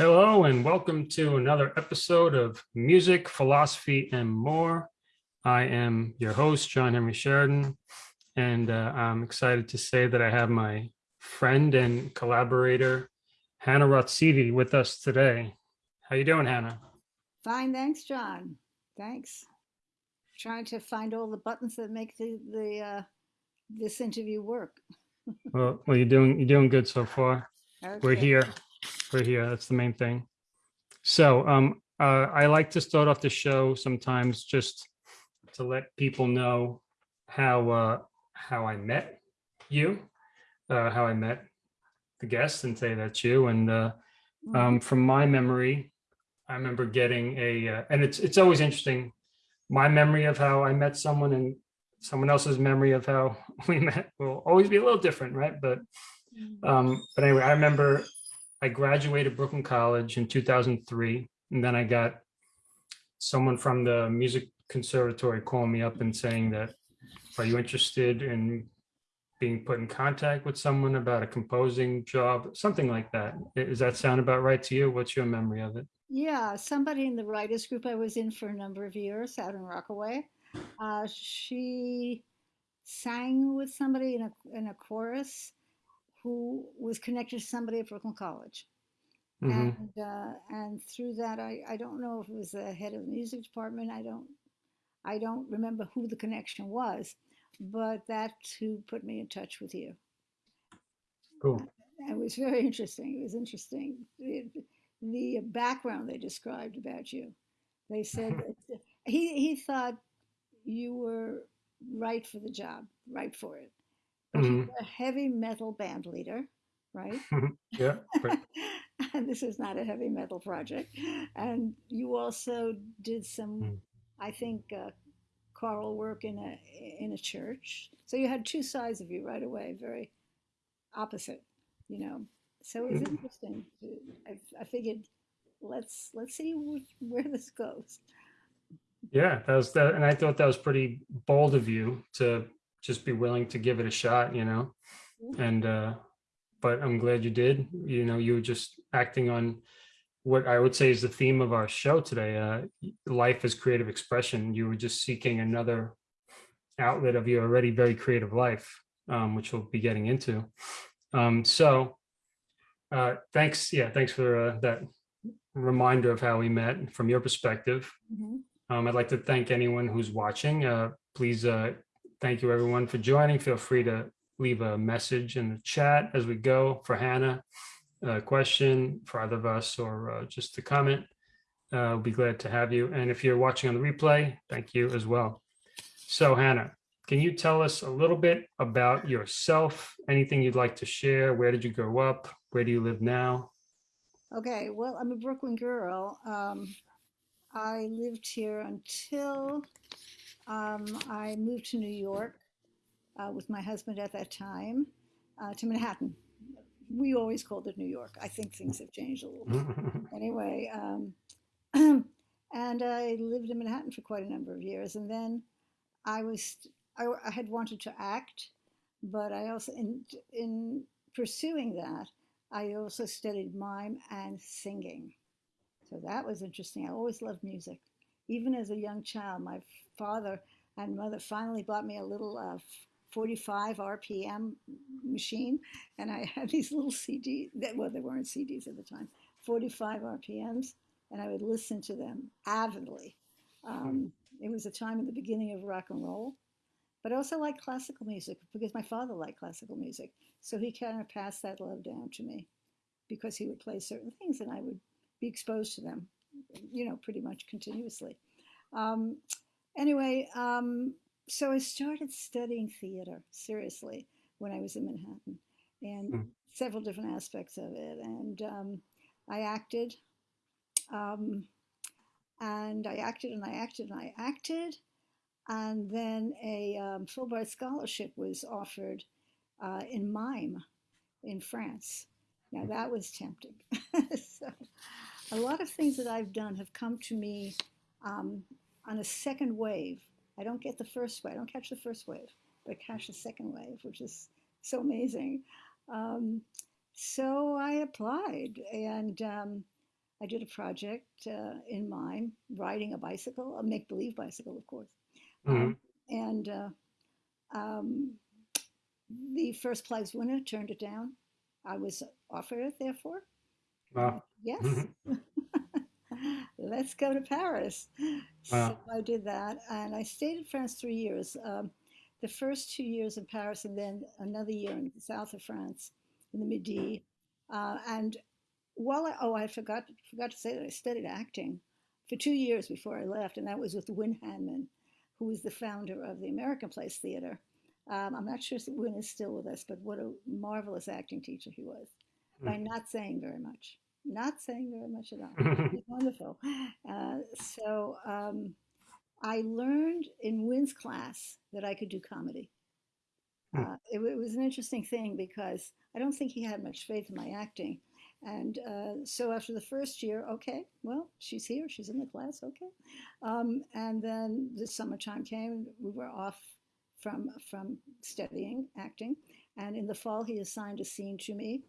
Hello and welcome to another episode of Music, Philosophy, and More. I am your host, John Henry Sheridan, and uh, I'm excited to say that I have my friend and collaborator, Hannah Rotsivi, with us today. How are you doing, Hannah? Fine, thanks, John. Thanks. Trying to find all the buttons that make the, the uh, this interview work. Well, well, you're doing you're doing good so far. We're here. We're here. That's the main thing. So um, uh, I like to start off the show sometimes just to let people know how uh, how I met you, uh, how I met the guest, and say that's you. And uh, um, from my memory, I remember getting a, uh, and it's it's always interesting. My memory of how I met someone and someone else's memory of how we met will always be a little different, right? But Mhm. um, but anyway, I remember I graduated Brooklyn College in 2003, and then I got someone from the music conservatory calling me up and saying that, are you interested in being put in contact with someone about a composing job, something like that? Does that sound about right to you? What's your memory of it? Yeah, somebody in the writers group I was in for a number of years out in Rockaway. Uh, she sang with somebody in a in a chorus who was connected to somebody at Brooklyn College. Mhm. And uh, and through that, I, I don't know if it was the head of the music department. I don't I don't remember who the connection was, but that's who put me in touch with you. Cool. It was very interesting. It was interesting. The, the background they described about you. They said that he, he thought you were right for the job, right for it. But you Mhm. a heavy metal band leader, right? Yeah. right. and this is not a heavy metal project. And you also did some, Mm. I think, uh, choral work in a in a church. So you had two sides of you right away, very opposite, you know. So it was Mm. interesting. to- I, I figured, let's let's see wh- where this goes. Yeah, that was that, and I thought that was pretty bold of you to just be willing to give it a shot, you know. And uh, but I'm glad you did. You know, you were just acting on what I would say is the theme of our show today. Uh, life is creative expression. You were just seeking another outlet of your already very creative life, um, which we'll be getting into. Um, so, uh, thanks. Yeah, thanks for uh, that reminder of how we met from your perspective. Mhm. Um, I'd like to thank anyone who's watching. Uh, please, uh, thank you everyone for joining. Feel free to leave a message in the chat as we go for Hannah, a question for either of us, or uh, just a comment. Uh, we'll be glad to have you. And if you're watching on the replay, thank you as well. So Hannah, can you tell us a little bit about yourself? Anything you'd like to share? Where did you grow up? Where do you live now? Okay, well, I'm a Brooklyn girl. Um, I lived here until um, I moved to New York uh, with my husband at that time uh, to Manhattan. We always called it New York. I think things have changed a little bit. Anyway, um, and I lived in Manhattan for quite a number of years. And then I was, I, I had wanted to act, but I also, in, in pursuing that, I also studied mime and singing. So that was interesting. I always loved music. Even as a young child, my father and mother finally bought me a little uh, 45 RPM machine, and I had these little CDs. That, well, they weren't CDs at the time. 45 RPMs, and I would listen to them avidly. Um, it was a time in the beginning of rock and roll, but I also liked classical music because my father liked classical music. So he kind of passed that love down to me because he would play certain things and I would be exposed to them, you know, pretty much continuously. Um, anyway, um, so I started studying theater seriously when I was in Manhattan and Mm. several different aspects of it. And um, I acted, um, and I acted, and I acted, and I acted. And then a um, Fulbright scholarship was offered uh, in mime in France. Now that was tempting. so a lot of things that I've done have come to me um, on a second wave. I don't get the first wave. I don't catch the first wave, but I catch the second wave, which is so amazing. Um, so I applied, and um, I did a project uh, in mime, riding a bicycle, a make believe bicycle, of course. Um, and uh, um, the first prize winner turned it down. I was offered it, therefore. Wow. Yes. Let's go to Paris. So I did that, and I stayed in France three years. Um, the first two years in Paris, and then another year in the south of France, in the Midi. Uh, and while I, oh, I forgot forgot to say that I studied acting for two years before I left, and that was with Wynn Handman, who was the founder of the American Place Theater. Um, I'm not sure if Wynn is still with us, but what a marvelous acting teacher he was by not saying very much. Not saying very much at all. He's wonderful. Uh, so um, I learned in Wynn's class that I could do comedy. Hmm. Uh, it, it was an interesting thing because I don't think he had much faith in my acting. And uh, so after the first year, okay, well, she's here, she's in the class, okay. Um, and then the summertime came, we were off from from studying acting, and in the fall he assigned a scene to me,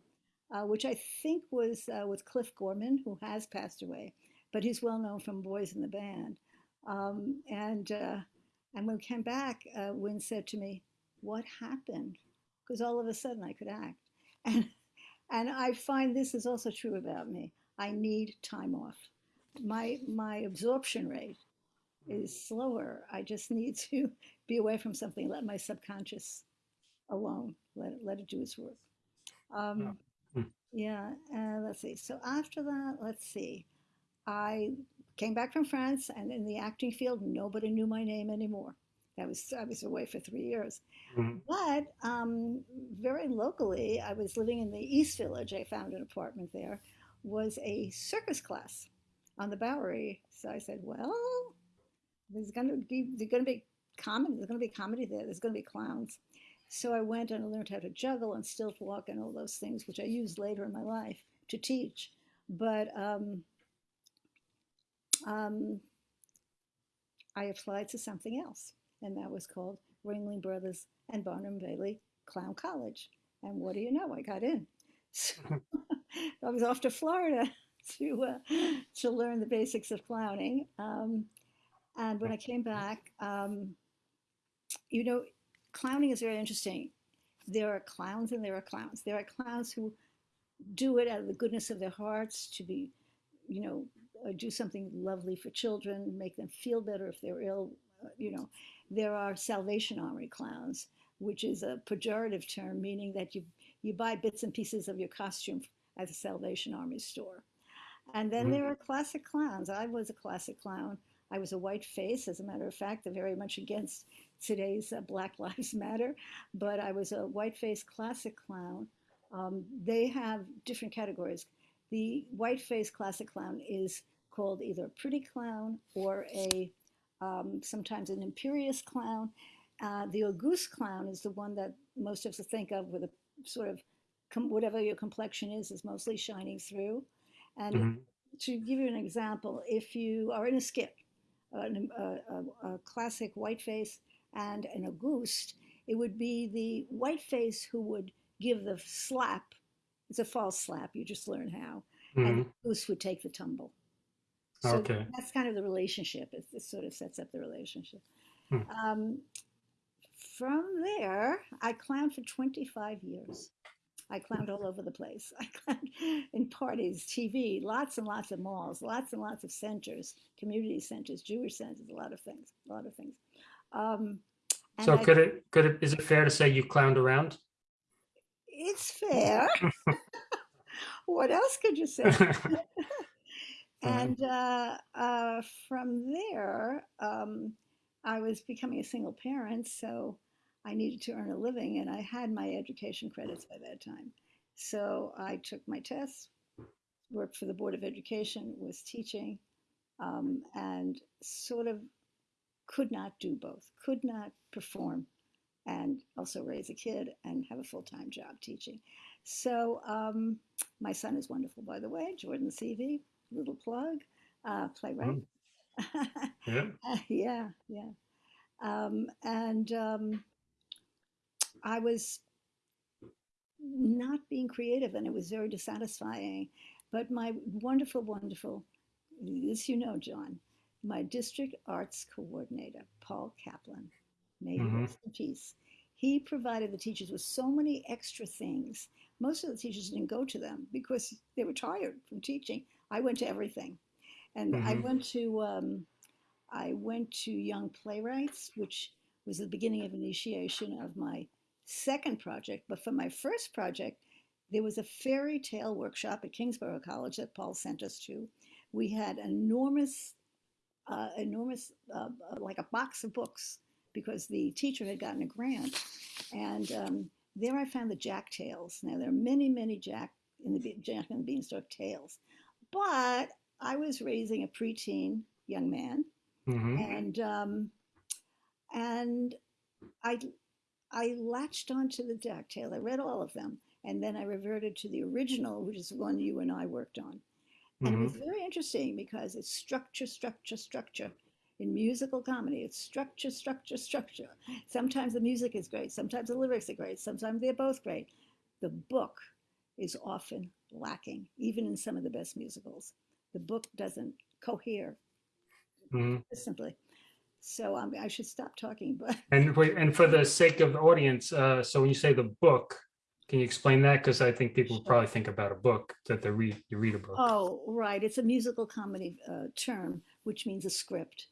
uh, which I think was uh, with Cliff Gorman, who has passed away, but he's well known from Boys in the Band. Um, and uh, and when we came back, uh, Wynn said to me, "What happened?" Because all of a sudden I could act, and and I find this is also true about me. I need time off. My my absorption rate is slower. I just need to be away from something, let my subconscious alone, let it, let it do its work. Um. Yeah, uh, let's see. So after that, let's see. I came back from France, and in the acting field, nobody knew my name anymore. That was I was away for three years. Mhm. But um, very locally, I was living in the East Village. I found an apartment there. Was a circus class on the Bowery. So I said, well, there's going to be there's going to be comedy. There's going to be comedy there. There's going to be clowns. So I went and I learned how to juggle and stilt walk and all those things, which I used later in my life to teach. But um, um, I applied to something else, and that was called Ringling Brothers and Barnum Bailey Clown College. And what do you know? I got in. So I was off to Florida to uh, to learn the basics of clowning. Um, and when I came back, um, you know, clowning is very interesting. There are clowns and there are clowns. There are clowns who do it out of the goodness of their hearts to be, you know, uh, do something lovely for children, make them feel better if they're ill. Uh, you know, there are Salvation Army clowns, which is a pejorative term meaning that you you buy bits and pieces of your costume at the Salvation Army store. And then Mhm. there are classic clowns. I was a classic clown. I was a white face, as a matter of fact, they're very much against today's uh, Black Lives Matter, but I was a white face classic clown. Um, they have different categories. The white face classic clown is called either a pretty clown or a um, sometimes an imperious clown. Uh, the Auguste clown is the one that most of us think of with a sort of com- whatever your complexion is, is mostly shining through. And Mhm. to give you an example, if you are in a skit, an- a, a, a classic white face and an Auguste, it would be the white face who would give the slap. It's a false slap, you just learn how. And Mhm. the Auguste would take the tumble. So Okay. that's kind of the relationship. It, it sort of sets up the relationship. Hmm. Um, from there, I clowned for 25 years. I clowned all over the place. I clowned in parties, TV, lots and lots of malls, lots and lots of centers, community centers, Jewish centers, a lot of things, a lot of things. Um, So I- could it could it is it fair to say you clowned around? it's fair. what else could you say? And uh, uh, from there, um, I was becoming a single parent, so I needed to earn a living, and I had my education credits by that time. So I took my tests, worked for the Board of Education, was teaching, um, and sort of could not do both, could not perform and also raise a kid and have a full time job teaching. So um, my son is wonderful, by the way, Jordan Seavey, little plug, uh, playwright. Yeah. yeah, yeah. Um, and um, I was not being creative, and it was very dissatisfying. but my wonderful, wonderful, this you know, John, my district arts coordinator, Paul Kaplan, may he Mhm. rest in peace. He provided the teachers with so many extra things. Most of the teachers didn't go to them because they were tired from teaching. I went to everything, and I Mhm. went to um, I went to Young Playwrights, which was the beginning of initiation of my second project. But for my first project, there was a fairy tale workshop at Kingsborough College that Paul sent us to. We had enormous, uh, enormous, uh, uh, like a box of books because the teacher had gotten a grant. And um, there I found the Jack tales. Now there are many, many Jack in the Jack and the Beanstalk tales, but I was raising a preteen young man, Mhm. and um, and I I latched onto the Jack tale. I read all of them, and then I reverted to the original, which is the one you and I worked on. And it was very interesting because it's structure, structure, structure. In musical comedy, it's structure, structure, structure. Sometimes the music is great, sometimes the lyrics are great, sometimes they're both great. The book is often lacking, even in some of the best musicals. The book doesn't cohere Mhm. simply. So um, I should stop talking, but And and for the sake of the audience, uh, so when you say the book, can you explain that? Because I think people Sure. probably think about a book that they read, you read a book. oh, right, it's a musical comedy uh, term, which means a script.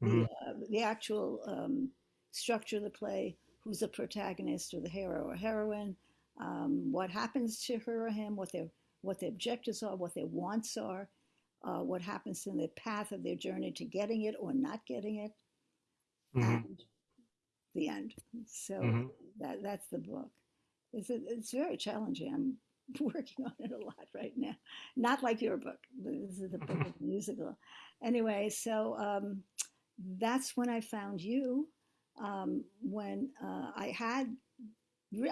The, Mhm. uh, the actual um, structure of the play, who's the protagonist or the hero or heroine, um, what happens to her or him, what their what their objectives are, what their wants are, uh, what happens in the path of their journey to getting it or not getting it, Mhm. and the end. So Mhm. that that's the book. It's it's very challenging. I'm working on it a lot right now. Not like your book. but This is the book of the musical. Anyway, so um, that's when I found you. Um, when uh, I had,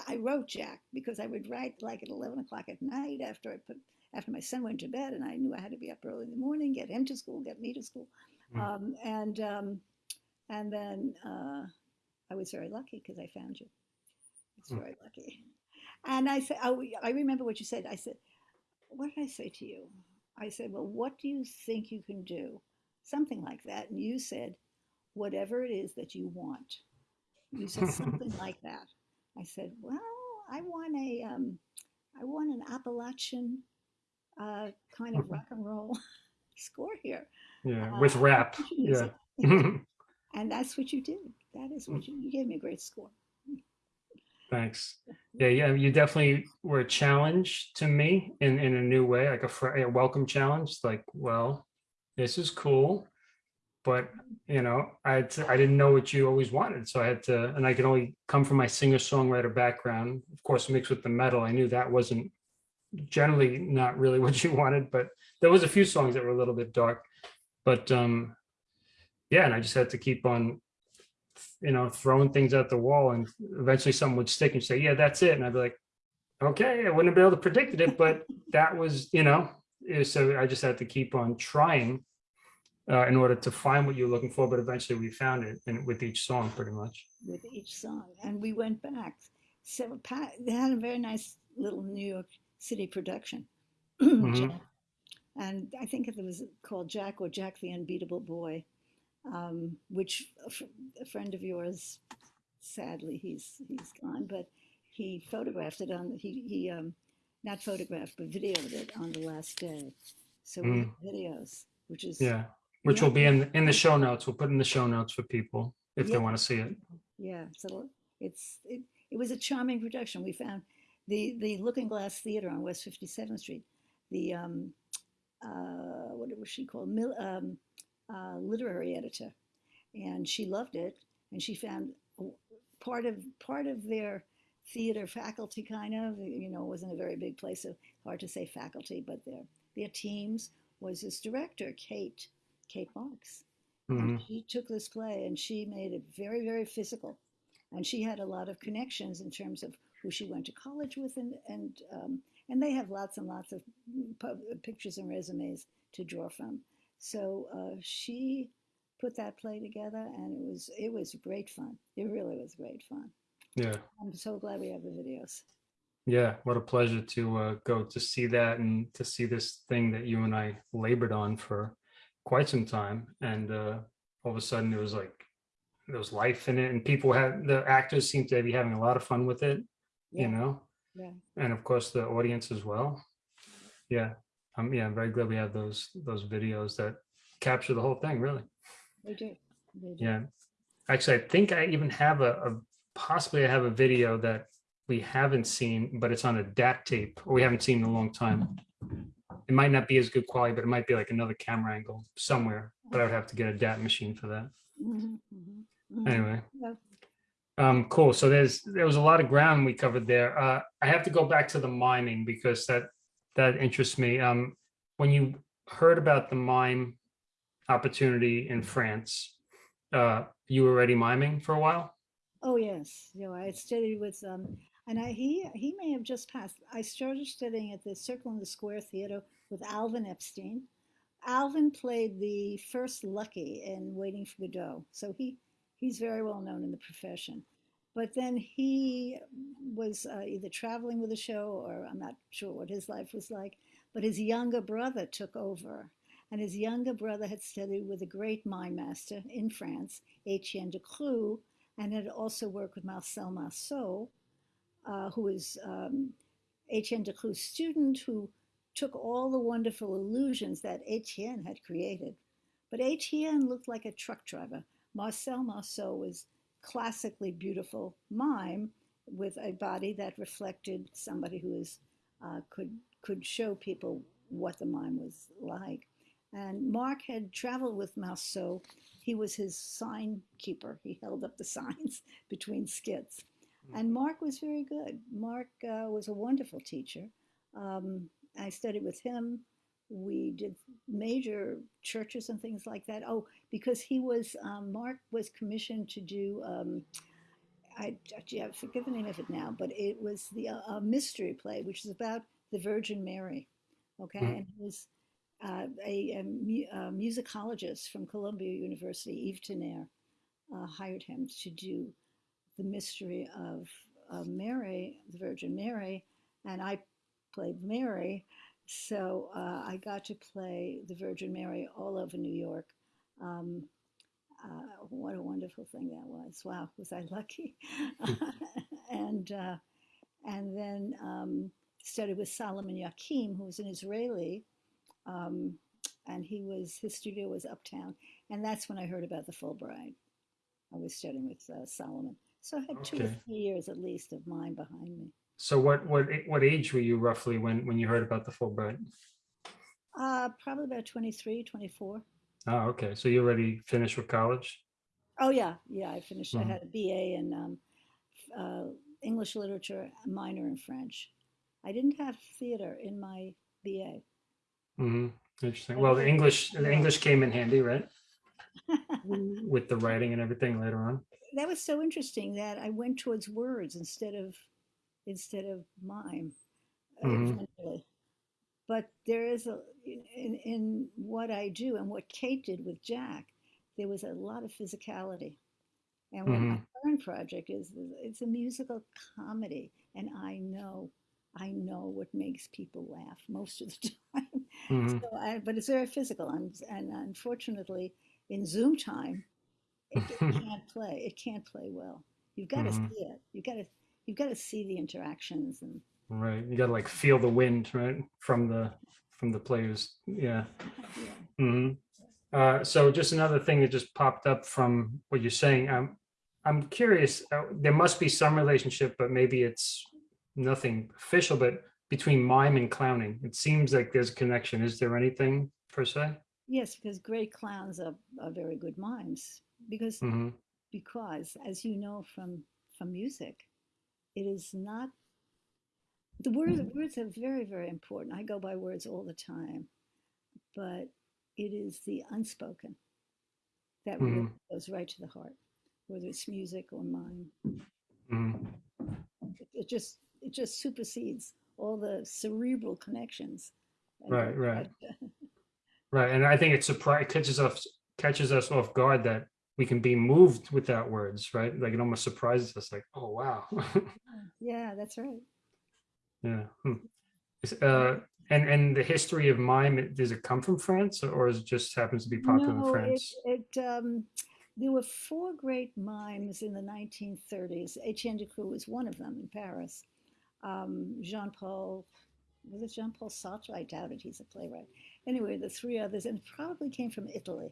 I wrote Jack because I would write like at eleven o'clock at night after I put after my son went to bed, and I knew I had to be up early in the morning, get him to school, get me to school, Mm. um, and um, and then uh, I was very lucky because I found you. It's was Mm. very lucky. And I said, oh, I remember what you said. I said, what did I say to you? I said, well, what do you think you can do? Something like that. And you said, whatever it is that you want. You said something like that. I said, well, I want a, um, I want an Appalachian uh, kind of rock and roll score here. Yeah, with Uh, rap. Yeah. And that's what you did. That is what you, you gave me a great score. Thanks. Yeah, yeah, you definitely were a challenge to me in in a new way, like a, a welcome challenge. Like, well, this is cool, but you know, I had to, I didn't know what you always wanted, so I had to, and I could only come from my singer songwriter background, of course, mixed with the metal. I knew that wasn't generally not really what you wanted, but there was a few songs that were a little bit dark, but um, yeah, and I just had to keep on you know, throwing things at the wall and eventually someone would stick and say, yeah, that's it. And I'd be like, okay, I wouldn't have been able to predict it, but that was, you know, eh, so I just had to keep on trying uh, in order to find what you're looking for. But eventually we found it and with each song pretty much. with each song. And we went back. So Pat, they had a very nice little New York City production. Mhm. And I think it was called Jack or Jack the Unbeatable Boy, um, which a, fr- a friend of yours, sadly, he's he's gone, but he photographed it on, he, he um, not photographed, but videoed it on the last day. So we have videos, which is, Mm. Yeah. Which will be in, in the show notes. We'll put in the show notes for people if they want to see it. Yeah, so it's it, it was a charming production. We found the the Looking Glass Theater on West 57th Street. The um, uh, what was she called? Mil, um, uh, literary editor, and she loved it. And she found part of part of their theater faculty, kind of. You know, wasn't a very big place, so hard to say faculty, but their their teams was this director, Kate Kate Marks. Mhm. And she took this play and she made it very, very physical. And she had a lot of connections in terms of who she went to college with, and and um, and they have lots and lots of pictures and resumes to draw from. So uh, she put that play together, and it was it was great fun. It really was great fun. Yeah. I'm so glad we have the videos. Yeah, what a pleasure to uh, go to see that and to see this thing that you and I labored on for quite some time. And uh, all of a sudden there was like, there was life in it and people had, the actors seemed to be having a lot of fun with it, you know? yeah. And of course the audience as well. Yeah, um, yeah, I'm very glad we have those, those videos that capture the whole thing, really. They do. They do. Yeah. Actually, I think I even have a, a possibly I have a video that we haven't seen, but it's on a DAT tape or we haven't seen in a long time. It might not be as good quality, but it might be like another camera angle somewhere, but I would have to get a DAT machine for that. Mhm, mhm, mhm. Anyway. Yeah. Um, cool. So there's, there was a lot of ground we covered there. Uh, I have to go back to the mining because that, that interests me. Um, when you heard about the mime opportunity in France, uh, you were already miming for a while? Oh, yes. You know, I studied with, um, and I, he, he may have just passed. I started studying at the Circle in the Square Theater with Alvin Epstein. Alvin played the first Lucky in Waiting for Godot. So he, he's very well known in the profession. But then he was uh, either traveling with the show or I'm not sure what his life was like. But his younger brother took over. And his younger brother had studied with a great mime master in France, Etienne Decroux, and had also worked with Marcel Marceau, uh, who was um, Etienne Decroux' student who took all the wonderful illusions that Etienne had created. But Etienne looked like a truck driver. Marcel Marceau was classically beautiful mime with a body that reflected somebody who is, uh, could, could show people what the mime was like. And Mark had traveled with Marceau. He was his sign keeper. He held up the signs between skits. And Mark was very good. Mark uh, was a wonderful teacher. Um, I studied with him. We did major churches and things like that. Oh, because he was, um, Mark was commissioned to do, um, I, gee, I forget the name of it now, but it was the uh, a mystery play, which is about the Virgin Mary. Okay. Mhm. And he was uh, a, a, mu- a musicologist from Columbia University, Yves Tener, uh, hired him to do the mystery of uh, Mary, the Virgin Mary, and I played Mary. So uh, I got to play the Virgin Mary all over New York. Um, uh, what a wonderful thing that was! Wow, was I lucky? and uh, and then um, studied with Solomon Yakim, who was an Israeli, um, and he was his studio was uptown, and that's when I heard about the Fulbright. I was studying with uh, Solomon, so I had two or three years at least of mine behind me. So what, what, what age were you roughly when, when you heard about the Fulbright? Uh, probably about 23, 24. Oh, okay. So you already finished with college? Oh yeah, yeah. I finished. I Mhm. had a BA in um, uh, English literature, minor in French. I didn't have theater in my BA. Mm -hmm. Interesting. Well, the English, the. English came in handy, right? With the writing and everything later on. that was so interesting that I went towards words instead of instead of mime uh, Mhm. But there is a in, in what I do and what Kate did with Jack, there was a lot of physicality. And what my current project is, it's a musical comedy, and I know, I know what makes people laugh most of the time. Mhm. So I, but it's very physical, and, and unfortunately, in Zoom time, it, it can't play. It can't play well. You've got to Mhm. see it. You've got to you've got to see the interactions and Right. You gotta like feel the wind, right? From the, from the players. Yeah. yeah. hmm Uh, so just another thing that just popped up from what you're saying. Um, I'm curious, uh, there must be some relationship, but maybe it's nothing official, but between mime and clowning, it seems like there's a connection. Is there anything per se? Yes, because great clowns are, are very good mimes. Because hmm because as you know from from music, it is not the words words are very very important. I go by words all the time, but it is the unspoken that really Mhm. goes right to the heart, whether it's music or mime. hmm It, it just it just supersedes all the cerebral connections. Right, right. Right. And I think it surprise catches us catches us off guard that we can be moved without words, right? Like it almost surprises us like, oh wow. Yeah, that's right. Yeah. hmm. Uh, and, and the history of mime, does it come from France or is it just happens to be popular in No, it, France? it, um, there were four great mimes in the 1930s. Etienne Decroux was one of them in Paris. Um, Jean-Paul, was it Jean-Paul Sartre? I doubt it. He's a playwright. Anyway, the three others, and probably came from Italy,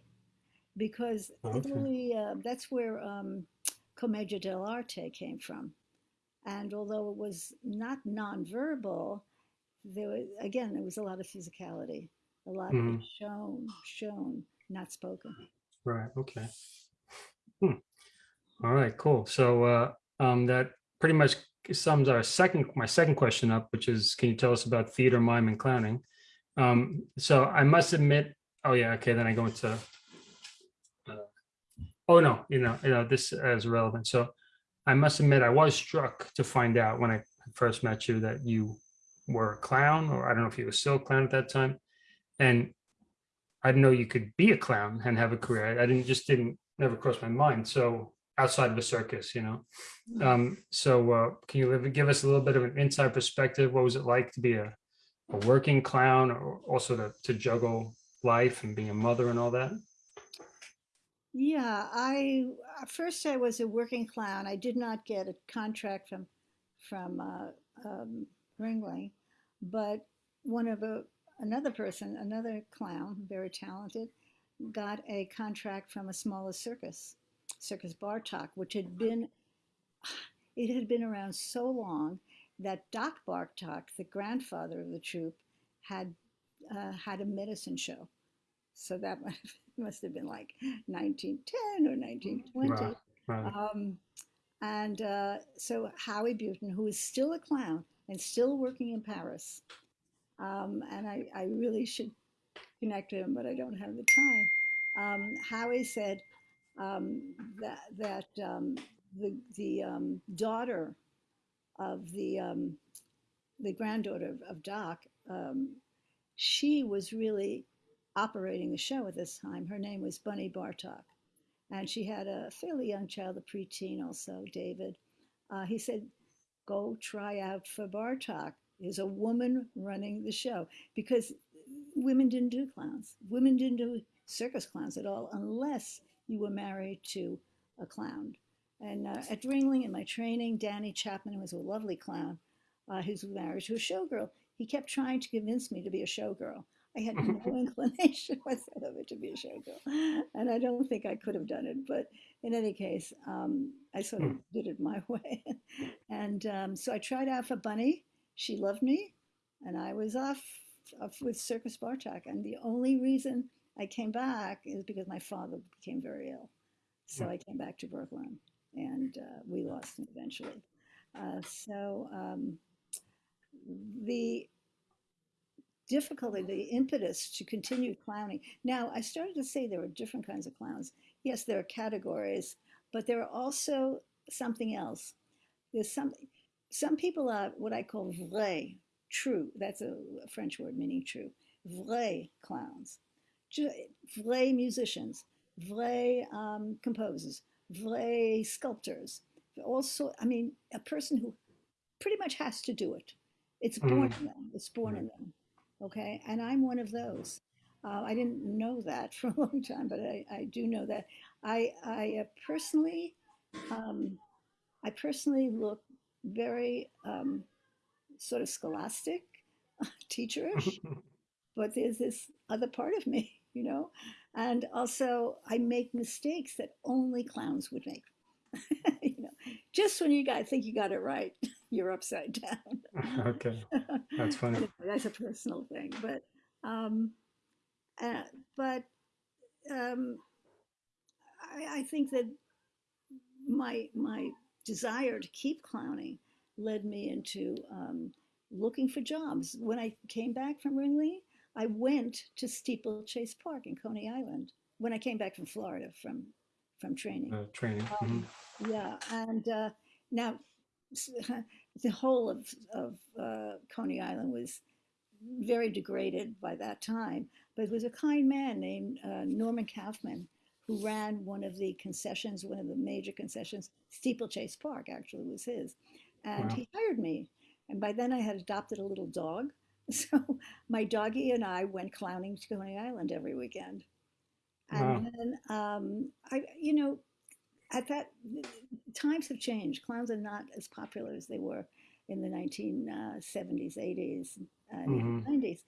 because Okay. Italy, uh, that's where um, Commedia dell'arte came from. And although it was not nonverbal, there was, again, there was a lot of physicality, a lot of Mhm. shown, shown, not spoken. Right, okay. Hmm. All right, cool. So uh, um, that pretty much sums our second, my second question up, which is, can you tell us about theater, mime, and clowning? Um, so I must admit, oh yeah, okay, then I go into, oh no, you know, you know, this is relevant. So I must admit, I was struck to find out when I first met you that you were a clown, or I don't know if you were still a clown at that time. And I didn't know you could be a clown and have a career. I didn't, just didn't, never crossed my mind. So outside of a circus, you know? Um, so uh, can you give us a little bit of an inside perspective? What was it like to be a, a working clown or also to, to juggle life and being a mother and all that? Yeah, I first I was a working clown. I did not get a contract from from uh, um, Ringling, but one of a another person, another clown, very talented, got a contract from a smaller circus, Circus Bartok, which had been it had been around so long that Doc Bartok, the grandfather of the troupe, had uh, had a medicine show. So that must must have been like 1910 or 1920. Wow, right. Um, and uh, so Howie Buton, who is still a clown and still working in Paris, um, and I, I really should connect to him, but I don't have the time. Um, Howie said um, that that um, the the um, daughter of the um, the granddaughter of, of Doc, um, she was really operating the show at this time. Her name was Bunny Bartok, and she had a fairly young child, a preteen, also David. Uh, he said, "Go try out for Bartok." There's a woman running the show because women didn't do clowns. Women didn't do circus clowns at all unless you were married to a clown. And uh, at Ringling, in my training, Danny Chapman was a lovely clown uh, who's married to a showgirl. He kept trying to convince me to be a showgirl. I had no inclination whatsoever to be a showgirl, and I don't think I could have done it. But in any case, um, I sort of Hmm. did it my way, and um, so I tried out for Bunny. She loved me, and I was off, off with Circus Bartok. And the only reason I came back is because my father became very ill, so Hmm. I came back to Brooklyn, and uh, we lost him eventually. Uh, so um, the difficulty, the impetus to continue clowning. Now, I started to say there are different kinds of clowns. Yes, there are categories, but there are also something else. There's some some people are what I call vrai, true. That's a French word meaning true. Vrai clowns, vrai musicians, vrai um, composers, vrai sculptors. Also, I mean, a person who pretty much has to do it. It's born Mhm. in them. It's born Right. in them. Okay, and I'm one of those. Uh, I didn't know that for a long time, but I, I do know that. I I uh, personally, um, I personally look very um, sort of scholastic, teacherish, but there's this other part of me, you know, and also I make mistakes that only clowns would make. you know, just when you got think you got it right, you're upside down. Okay, that's funny. That's a personal thing, but um, uh, but um, I, I think that my my desire to keep clowning led me into um, looking for jobs. When I came back from Ringling, I went to Steeplechase Park in Coney Island. When I came back from Florida from from training, Uh, training. mhm. um, yeah, and uh, now the whole of, of uh, Coney Island was very degraded by that time. But it was a kind man named uh, Norman Kaufman who ran one of the concessions, one of the major concessions. Steeplechase Park actually was his, and Wow. he hired me And by then I had adopted a little dog. So my doggie and I went clowning to Coney Island every weekend. Wow. And then, um, I, you know, at that, times have changed. Clowns are not as popular as they were in the 1970s, 80s, and even hmm 90s.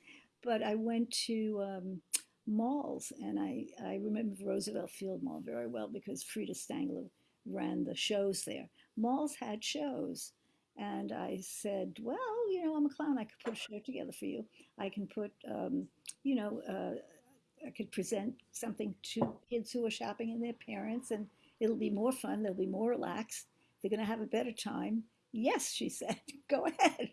But I went to um, malls, and I, I remember Roosevelt Field Mall very well because Frida Stangler ran the shows there. Malls had shows. And I said, well, you know, I'm a clown. I could put a show together for you. I can put, um, you know, uh, I could present something to kids who are shopping and their parents, and it'll be more fun. They'll be more relaxed. They're going to have a better time. Yes, she said, go ahead.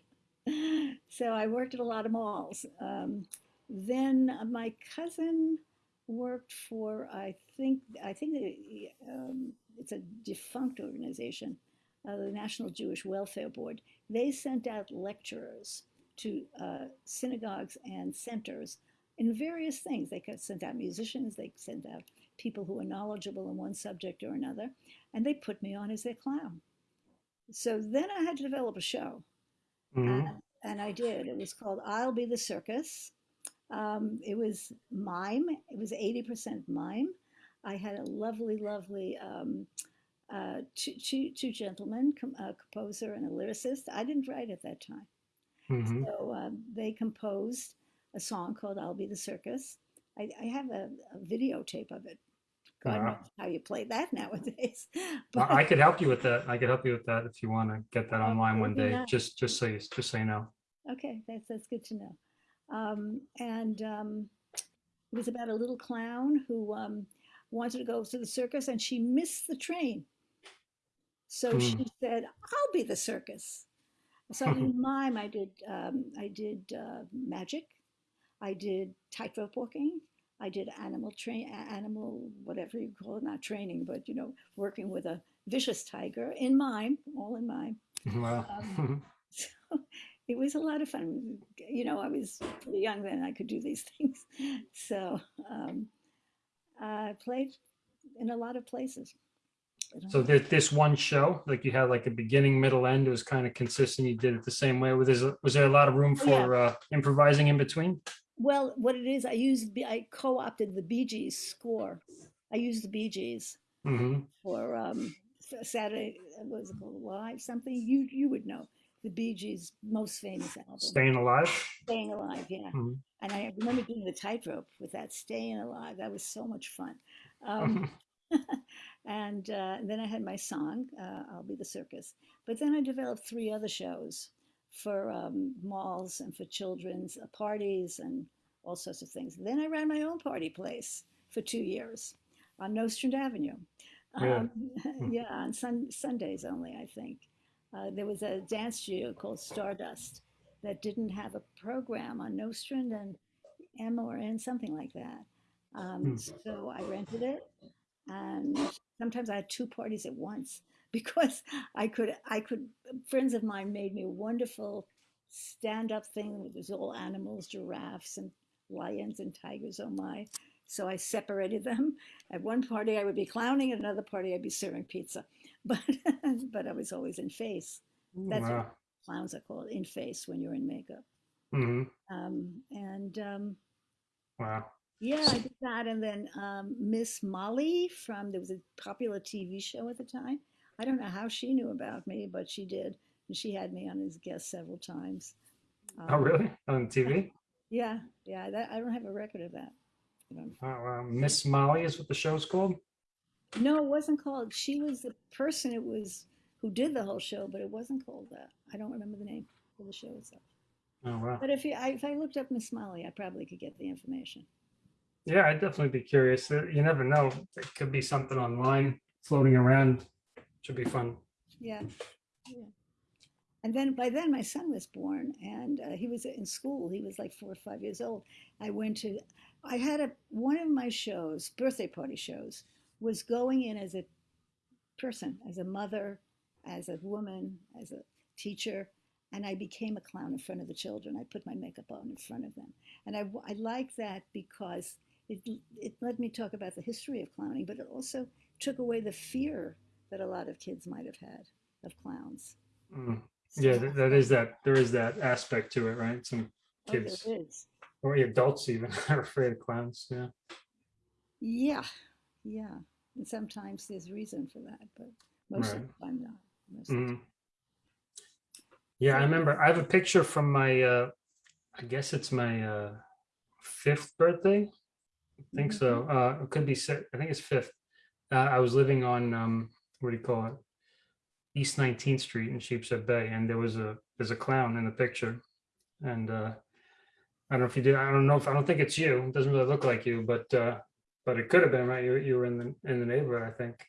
So I worked at a lot of malls. Um, then uh, my cousin worked for, I think, I think it, um, it's a defunct organization, uh, the National Jewish Welfare Board. They sent out lecturers to uh, synagogues and centers in various things. They sent out musicians, they sent out people who are knowledgeable in one subject or another, and they put me on as their clown. So then I had to develop a show, hmm and, and I did. It was called I'll Be the Circus. Um, it was mime, it was 80% mime. I had a lovely, lovely um, uh, two, two, two gentlemen, com- a composer and a lyricist. I didn't write at that time. hmm So um, they composed a song called I'll Be the Circus. I, I have a, a videotape of it. God knows Wow. how you play that nowadays. But I could help you with that. I could help you with that if you want to get that uh, online one day. nice. Just, just so you, just so you know. Okay, that's, that's good to know. Um, and um, it was about a little clown who um, wanted to go to the circus and she missed the train. So Mm. she said, I'll be the circus. So in mime, I did, um, I did uh, magic. I did tightrope walking. I did animal train, animal, whatever you call it, not training, but you know, working with a vicious tiger in mime, all in mime. Wow. Um, so it was a lot of fun. You know, I was pretty young then; I could do these things. So um, I played in a lot of places. So know. there, this one show, like you had like a beginning, middle, end, it was kind of consistent. You did it the same way. Was there, was there a lot of room Oh, yeah. for uh, improvising in between? Well, what it is, I used, I co-opted the Bee Gees score. I used the Bee Gees hmm for um, Saturday. What was it called? Live something? You you would know the Bee Gees' most famous album, Staying alive. "Staying Alive." Yeah. Mhm. And I remember doing the tightrope with that staying alive. That was so much fun. Um, and uh, then I had my song, uh, I'll Be the Circus. But then I developed three other shows for um, malls and for children's uh, parties and all sorts of things. Then I ran my own party place for two years on Nostrand Avenue. Um, Hmm. yeah, on sun- Sundays only, I think. Uh, there was a dance studio called Stardust that didn't have a program on Nostrand and M or N, something like that. Um, Hmm. so I rented it, and sometimes I had two parties at once because I could. I could. Friends of mine made me a wonderful stand-up thing with was all animals, giraffes and lions and tigers. Oh my! So I separated them. At one party I would be clowning, at another party I'd be serving pizza. But but I was always in face. That's what clowns are called, in face when you're in makeup. hmm Um, and um, Wow. yeah, I did that. And then um, Miss Molly from, there was a popular TV show at the time. I don't know how she knew about me, but she did. And she had me on as a guest several times. Oh, Um, really? On TV? yeah, yeah, that, I don't have a record of that. Oh, wow. Miss Molly is what the show's called? no, it wasn't called, she was the person it was who did the whole show, but it wasn't called that. I don't remember the name of the show itself. Oh, wow. But if you, I, if I looked up Miss Molly, I probably could get the information. Yeah, I'd definitely be curious. Uh, You never know. It could be something online floating around. Should be fun. Yeah, yeah. And then by then my son was born, and uh, he was in school. He was like four or five years old. I went to, I had a one of my shows, birthday party shows, was going in as a person, as a mother, as a woman, as a teacher, and I became a clown in front of the children. I put my makeup on in front of them, and I I like that because it it let me talk about the history of clowning, but it also took away the fear that a lot of kids might have had of clowns. Mm. Yeah, So- th- that is that, there is that aspect to it, right? Some Oh, kids or adults even are afraid of clowns, yeah. Yeah, yeah. And sometimes there's reason for that, but most of Right. the time not. Most of Mhm. Yeah, I remember, I have a picture from my, uh, I guess it's my, uh, fifth birthday. I think so. Uh, it could be, si- I think it's fifth. Uh, I was living on, um, what do you call it? East 19th Street in Sheepshead Bay, and there was a, there's a clown in the picture. And, uh, I don't know if you did, I don't know if, I don't think it's you. It doesn't really look like you, but, uh, but it could have been, right? You, you were in the, in the neighborhood, I think.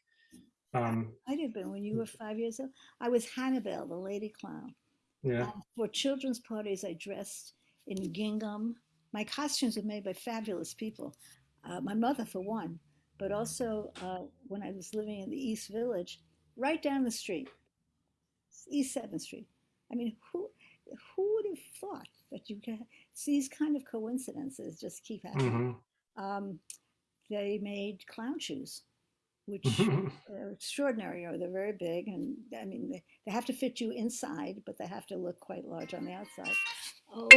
Um, I'd have been when you were five years old. I was Hannibal, the lady clown. yeah. Um, For children's parties, I dressed in gingham. My costumes were made by fabulous people. Uh, my mother, for one, but also uh, when I was living in the East Village, right down the street, East Seventh Street. I mean, who who would have thought that you get these kind of coincidences just keep happening? mhm. Um, they made clown shoes, which are extraordinary or they're very big and i mean they, they have to fit you inside but they have to look quite large on the outside oh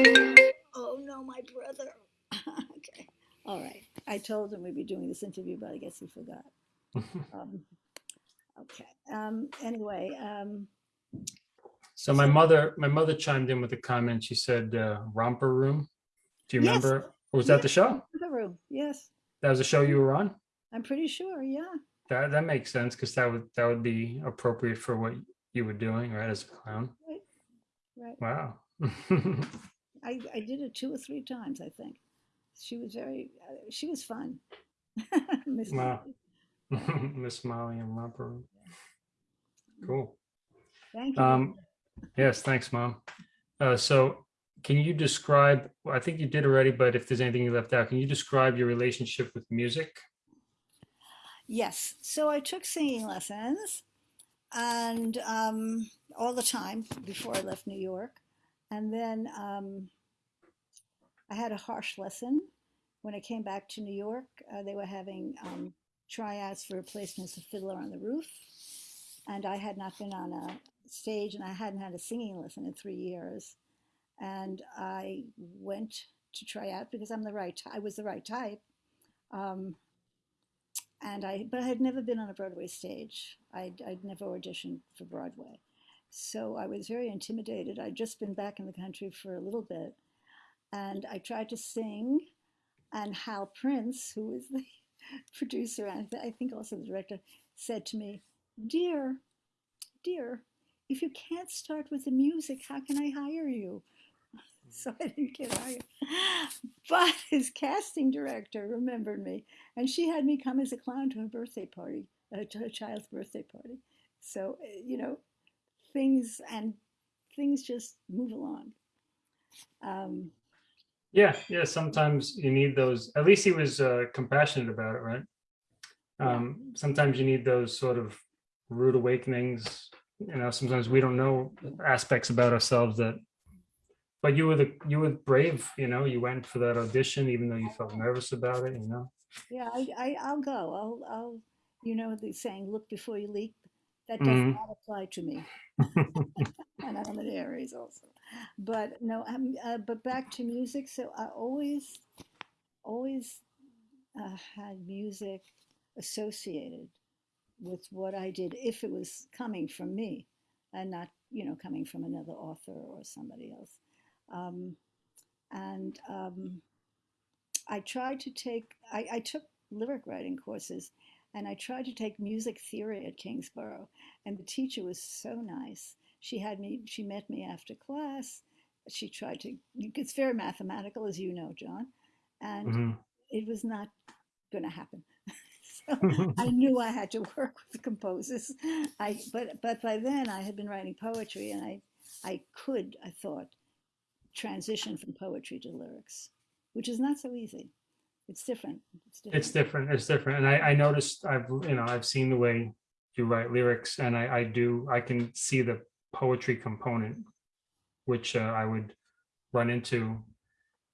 oh no my brother okay all right i told him we'd be doing this interview but i guess he forgot um, okay um, anyway um, So my mother, my mother chimed in with a comment. She said, uh, romper room. Do you Yes. remember? Or was that the show? the room yes That was a show you were on? i'm pretty sure yeah That, that makes sense because that would, that would be appropriate for what you were doing, right? As a clown. Right. right Wow. I, I did it two or three times i think she was very uh, she was fun Miss Wow. Molly. Miss Molly and room. Cool. thank you Um, yes, thanks, mom. Uh, so can you describe, I think you did already, but if there's anything you left out, can you describe your relationship with music? Yes. So I took singing lessons and um, all the time before I left New York. And then um, I had a harsh lesson when I came back to New York. Uh, they were having um, tryouts for replacements of Fiddler on the Roof. And I had not been on a stage and I hadn't had a singing lesson in three years. And I went to try out because I'm the right, I was the right type. Um, and I, but I had never been on a Broadway stage. I'd, I'd never auditioned for Broadway. So I was very intimidated. I'd just been back in the country for a little bit. And I tried to sing, and Hal Prince, who was the producer and I think also the director, said to me, Dear, dear, if you can't start with the music, how can I hire you? So I didn't get hired. But his casting director remembered me and she had me come as a clown to her birthday party, uh, to her child's birthday party. So uh, you know, things and things just move along. Um, Yeah, yeah, sometimes you need those, at least he was uh, compassionate about it, right? Um, sometimes you need those sort of rude awakenings, you know, sometimes we don't know aspects about ourselves that, but you were the, you were brave, you know, you went for that audition, even though you felt nervous about it, you know? yeah, I, I I'll go. I'll I'll you know the saying, look before you leap. That does Mhm. not apply to me. and I'm an Aries also. But no, um, uh, but back to music. So I always, always uh, had music associated with what I did if it was coming from me and not, you know, coming from another author or somebody else. Um, and um, I tried to take, I, I took lyric writing courses and I tried to take music theory at Kingsborough. And the teacher was so nice. She had me, she met me after class. She tried to, it's very mathematical, as you know, John. And Mhm. it was not going to happen. so I knew I had to work with composers. I, but, but by then I had been writing poetry and I, I could, I thought, transition from poetry to lyrics, which is not so easy. It's different. It's different. It's different, it's different. And I, I noticed, I've, you know, I've seen the way you write lyrics and I, I do, I can see the poetry component, which uh, I would run into,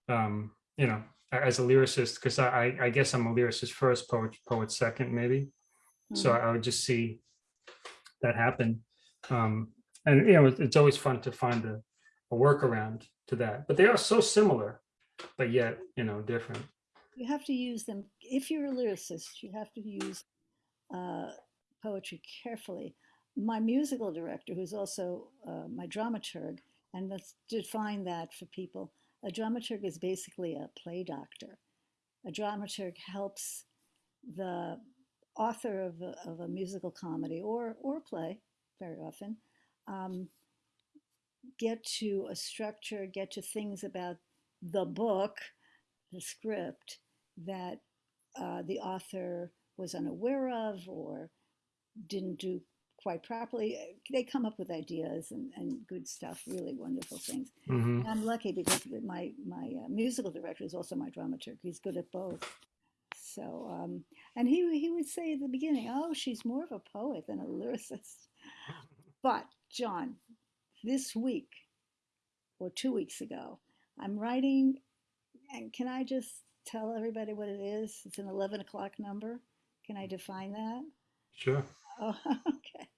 um, you know, as a lyricist, because I, I- guess I'm a lyricist first, poet, poet second, maybe. So Mhm. I would just see that happen. Um, and you know, it's, it's always fun to find a, a workaround to that, but they are so similar, but yet, you know, different. You have to use them. If you're a lyricist, you have to use uh, poetry carefully. My musical director, who's also uh, my dramaturg, and let's define that for people. A dramaturg is basically a play doctor. A dramaturg helps the author of a, of a musical comedy or, or play, very often, um, get to a structure, get to things about the book, the script, that uh, the author was unaware of or didn't do quite properly. They come up with ideas and, and good stuff, really wonderful things. hmm And I'm lucky because my, my uh, musical director is also my dramaturg. He's good at both. So, um, and he, he would say at the beginning, oh, she's more of a poet than a lyricist. But, John, this week or two weeks ago, I'm writing, and can I just tell everybody what it is? It's an 11 o'clock number. Can I define that? Sure. Oh, okay.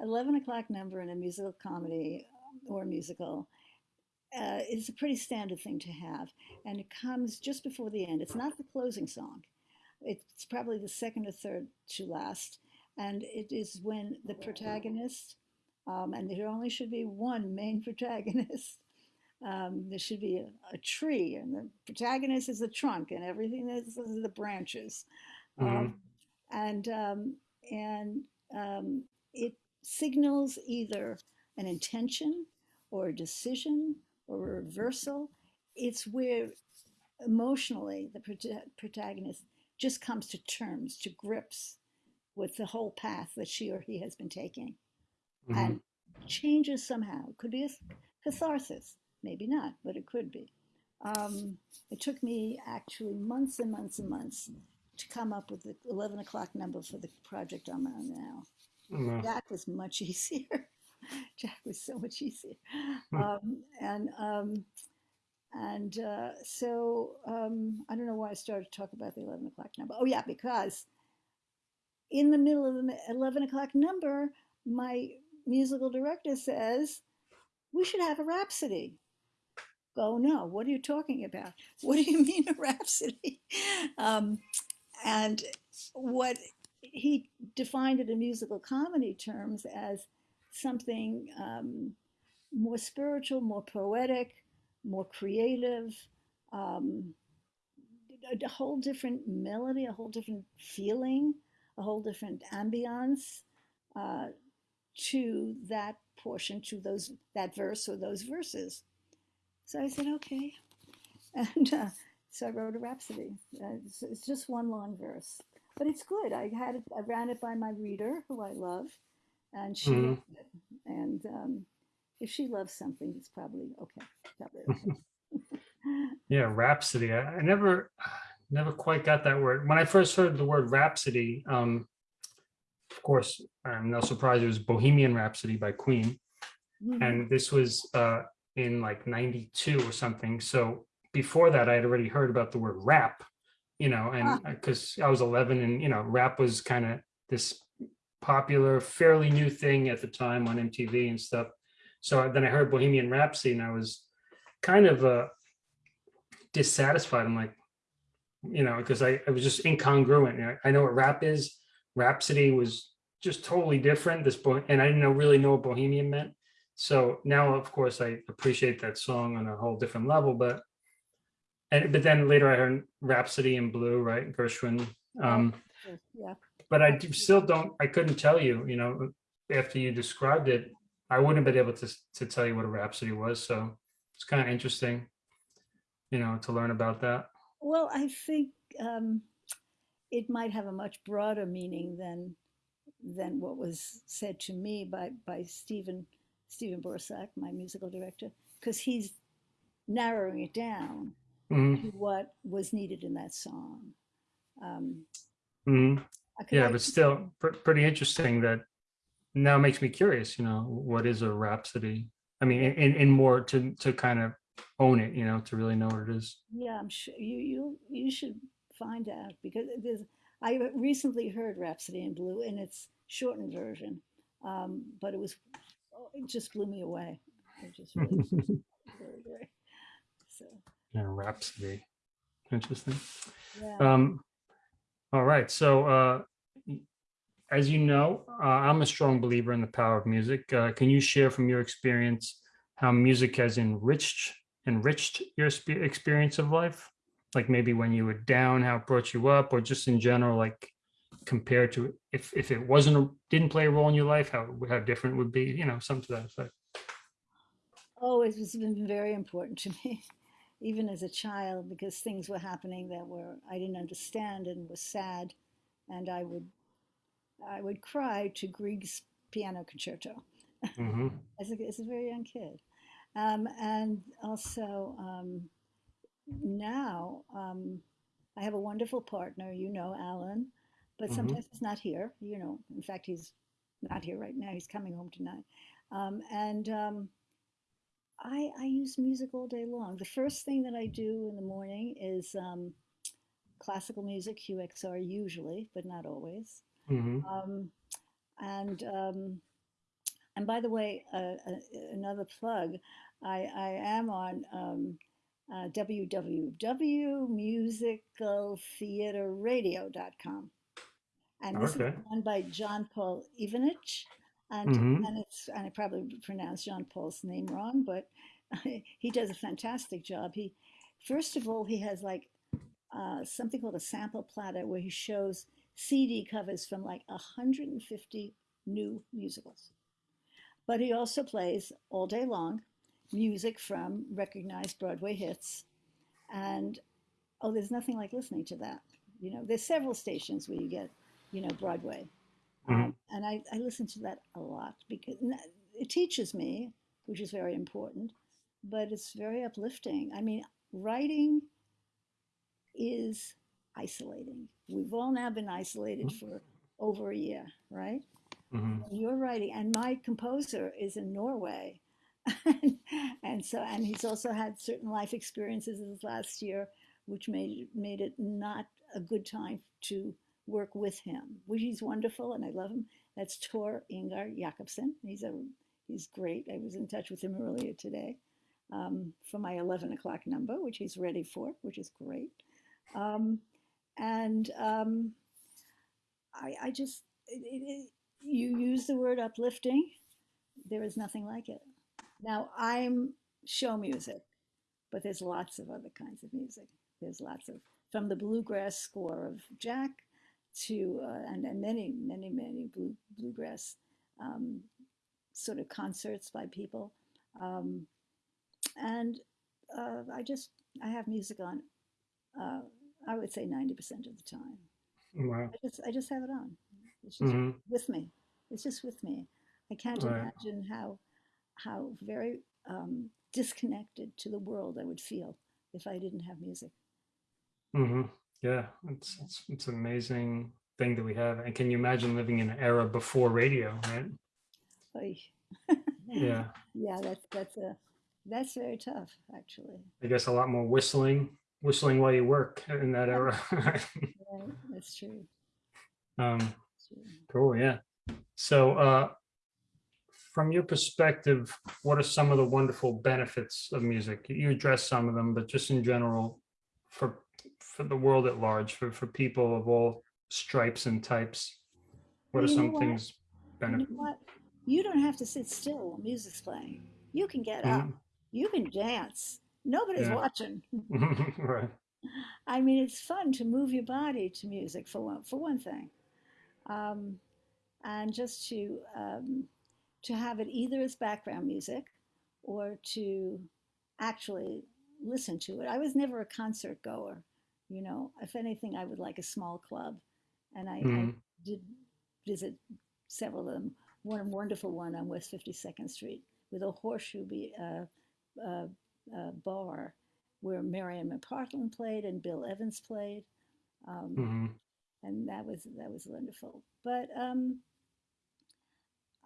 11 o'clock number in a musical comedy or musical uh, is a pretty standard thing to have. And it comes just before the end. It's not the closing song, it's probably the second or third to last. And it is when the protagonist, um, and there only should be one main protagonist. Um, there should be a, a tree, and the protagonist is the trunk, and everything is, is the branches. hmm Um, and um, and um, it signals either an intention or a decision or a reversal. It's where emotionally the prota- protagonist just comes to terms, to grips with the whole path that she or he has been taking hmm and changes somehow. It could be a catharsis, maybe not, but it could be. Um, it took me actually months and months and months to come up with the 11 o'clock number for the project I'm on now. hmm Jack was much easier. Jack was so much easier. Hmm. Um, and um, and uh, so um, I don't know why I started to talk about the 11 o'clock number. Oh, yeah, because in the middle of the 11 o'clock number, my musical director says, we should have a rhapsody. Oh, no, what are you talking about? What do you mean a rhapsody? Um, and what he defined it in musical comedy terms as something um, more spiritual, more poetic, more creative, um, a, a whole different melody, a whole different feeling, a whole different ambiance uh, to that portion, to those that verse or those verses. So I said, okay, and uh, so I wrote a rhapsody. Uh, it's, it's just one long verse, but it's good. I had it, I ran it by my reader, who I love, and she hmm loved it. And um, if she loves something, it's probably okay. Probably okay. Yeah, Rhapsody. I, I never, never quite got that word. When I first heard the word Rhapsody, um, of course, I'm no surprise it was Bohemian Rhapsody by Queen, Mhm. and this was uh, in like '92 or something. So before that, I had already heard about the word rap, you know, Ah, and because I was 11, and you know, rap was kind of this popular, fairly new thing at the time on MTV and stuff. So then I heard Bohemian Rhapsody, and I was kind of uh, dissatisfied. I'm like, you know, because I, I was just incongruent. You know, I know what rap is. Rhapsody was just totally different. This boy, and I didn't know, really know what Bohemian meant. So now, of course, I appreciate that song on a whole different level. But and but then later I heard Rhapsody in Blue, right, Gershwin. Um, yeah. but I do- still don't. I couldn't tell you. You know, after you described it, I wouldn't have been able to to tell you what a Rhapsody was. So it's kind of interesting, you know, to learn about that. Well, I think um, it might have a much broader meaning than than what was said to me by by Stephen Stephen Borsak, my musical director, because he's narrowing it down hmm to what was needed in that song. Um, I Yeah, but still pr- pretty interesting that now makes me curious, you know, what is a rhapsody? I mean, in, in, more to, to kind of own it, you know, to really know what it is. Yeah, I'm sure you you you should find out because there's. I recently heard Rhapsody in Blue in its shortened version, um, but it was it just blew me away. It just really. So Yeah, Rhapsody. Interesting. yeah. Um, all right. So, uh, as you know, uh, I'm a strong believer in the power of music. Uh, can you share from your experience how music has enriched enriched your experience of life? Like maybe when you were down, how it brought you up, or just in general, like compared to if if it wasn't a, didn't play a role in your life, how how different it would be? You know, something to that effect. Oh, it has been very important to me, even as a child, because things were happening that were I didn't understand and was sad, and I would I would cry to Grieg's piano concerto hmm as a, as a very young kid, um, and also um, now um, I have a wonderful partner, you know, Alan, but hmm sometimes he's not here. You know, in fact, he's not here right now. He's coming home tonight, um, and. I, I use music all day long. The first thing that I do in the morning is um, classical music, QXR usually, but not always. hmm Um, and um, and by the way, uh, uh, another plug, I, I am on um, uh, www.musicaltheaterradio.com. And this is Okay. done by John Paul Ivanich. And, hmm and it's and I probably pronounced Jean Paul's name wrong, but he does a fantastic job. He first of all he has like uh, something called a sample platter where he shows CD covers from like 150 new musicals. But he also plays all day long music from recognized Broadway hits. And oh, there's nothing like listening to that. You know, there's several stations where you get, you know, Broadway. Hmm Um, and I, I listen to that a lot because it teaches me, which is very important, but it's very uplifting. I mean, writing is isolating. We've all now been isolated for over a year, right? hmm You're writing, and my composer is in Norway. and so, and he's also had certain life experiences this last year, which made made it not a good time to work with him. Which he's wonderful, and I love him. That's Tor Ingar Jakobsen. He's a he's great. I was in touch with him earlier today um, for my 11 o'clock number, which he's ready for, which is great. Um, and um, I, I just, it, it, you use the word uplifting. There is nothing like it. Now, I'm show music, but there's lots of other kinds of music. There's lots of, from the bluegrass score of Jack to, uh, and, and many, many, many blue, bluegrass um, sort of concerts by people. Um, and uh, I just, I have music on, uh, I would say 90% of the time. Wow. I just I just have it on. It's just hmm with me. It's just with me. I can't Right. imagine how how very um, disconnected to the world I would feel if I didn't have music. hmm Yeah, it's, it's it's an amazing thing that we have. And can you imagine living in an era before radio, right? Yeah, yeah, that's that's a that's very tough actually. I guess a lot more whistling, whistling while you work in that era. right. That's true. um, That's true. cool, yeah. So, uh, from your perspective, what are some of the wonderful benefits of music? You address some of them, but just in general, for for the world at large, for for people of all stripes and types, what Well, are some what? things You know benefit? what? You don't have to sit still while music's playing. You can get up. Mhm. You can dance. Nobody's Yeah. watching. right. I mean, it's fun to move your body to music for one for one thing, um, and just to um, to have it either as background music or to actually listen to it. I was never a concert goer, you know. If anything, I would like a small club, and I, I Mhm. did visit several of them. One wonderful one on West Fifty Second Street with a horseshoe be, uh, uh, uh, bar where Marian McPartland played and Bill Evans played, um, Mhm. and that was that was wonderful. But um,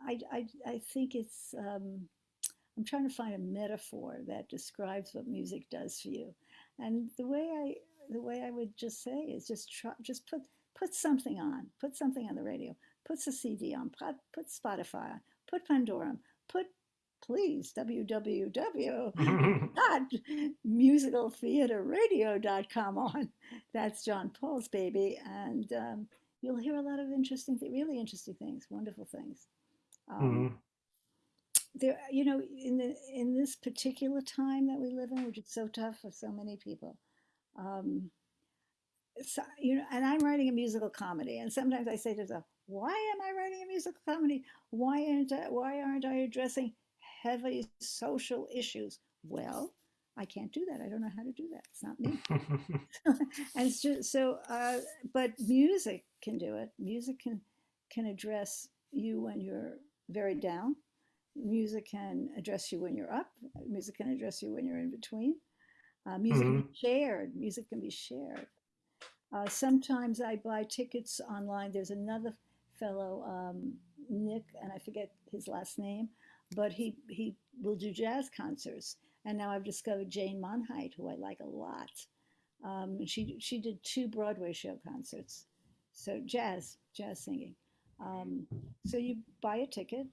I, I I think it's um, I'm trying to find a metaphor that describes what music does for you, and the way I the way I would just say is just try just put put something on, put something on the radio, put a CD on, put, put Spotify on, put Pandora put please www dot musicaltheaterradio.com on. That's John Paul's baby, and um, you'll hear a lot of interesting, really interesting things, wonderful things. Um, Mhm. there, you know, in the in this particular time that we live in, which is so tough for so many people. Um, so, you know, and I'm writing a musical comedy, and sometimes I say to myself, "Why am I writing a musical comedy? Why aren't I, why aren't I addressing heavy social issues?" Well, I can't do that. I don't know how to do that. It's not me. and it's just so. Uh, but music can do it. Music can can address you when you're very down. Music can address you when you're up. Music can address you when you're in between. Uh, music can Mhm. be shared. Music can be shared. Uh, sometimes I buy tickets online. There's another fellow, um, Nick, and I forget his last name, but he he will do jazz concerts. And now I've discovered Jane Monheit, who I like a lot. Um, she she did two Broadway show concerts, so jazz jazz singing. Um, so you buy a ticket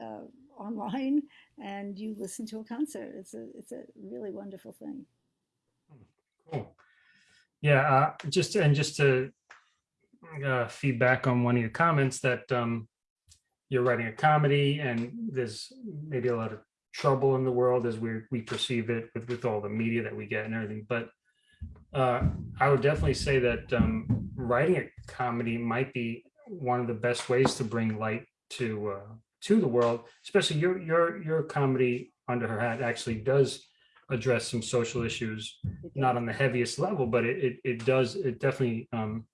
uh, online and you listen to a concert. It's a it's a really wonderful thing. Cool. Yeah, uh, just and just to uh, feedback on one of your comments that um, you're writing a comedy and there's maybe a lot of trouble in the world as we we perceive it with, with all the media that we get and everything. But uh, I would definitely say that um, writing a comedy might be one of the best ways to bring light to uh, to the world. Especially your your your comedy under her hat actually does address some social issues not on the heaviest level, but it, it, it does, it definitely um,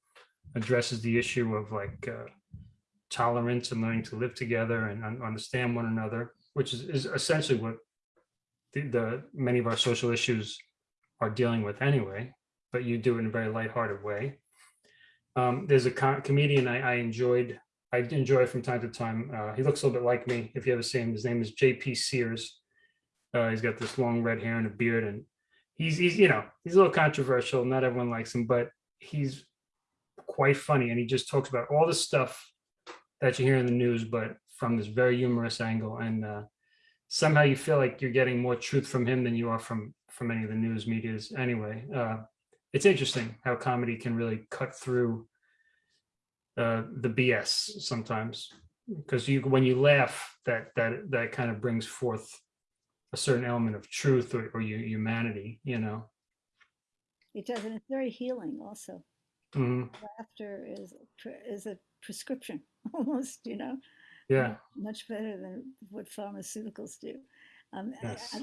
addresses the issue of like uh, tolerance and learning to live together and un- understand one another, which is, is essentially what the, the, many of our social issues are dealing with anyway, but you do it in a very lighthearted way. Um, there's a co- comedian I, I enjoyed, I enjoy from time to time. Uh, he looks a little bit like me. If you ever see him, his name is JP Sears. Uh, he's got this long red hair and a beard and he's he's you know he's a little controversial not everyone likes him but he's quite funny and he just talks about all the stuff that you hear in the news but from this very humorous angle and uh, somehow you feel like you're getting more truth from him than you are from from any of the news medias. Anyway uh, it's interesting how comedy can really cut through uh, the bs sometimes because you when you laugh that that that kind of brings forth a certain element of truth or, or humanity you know It does, and it's very healing. Also, Mhm. laughter is is a prescription almost. You know, Yeah, much better than what pharmaceuticals do. Um, Yes. I,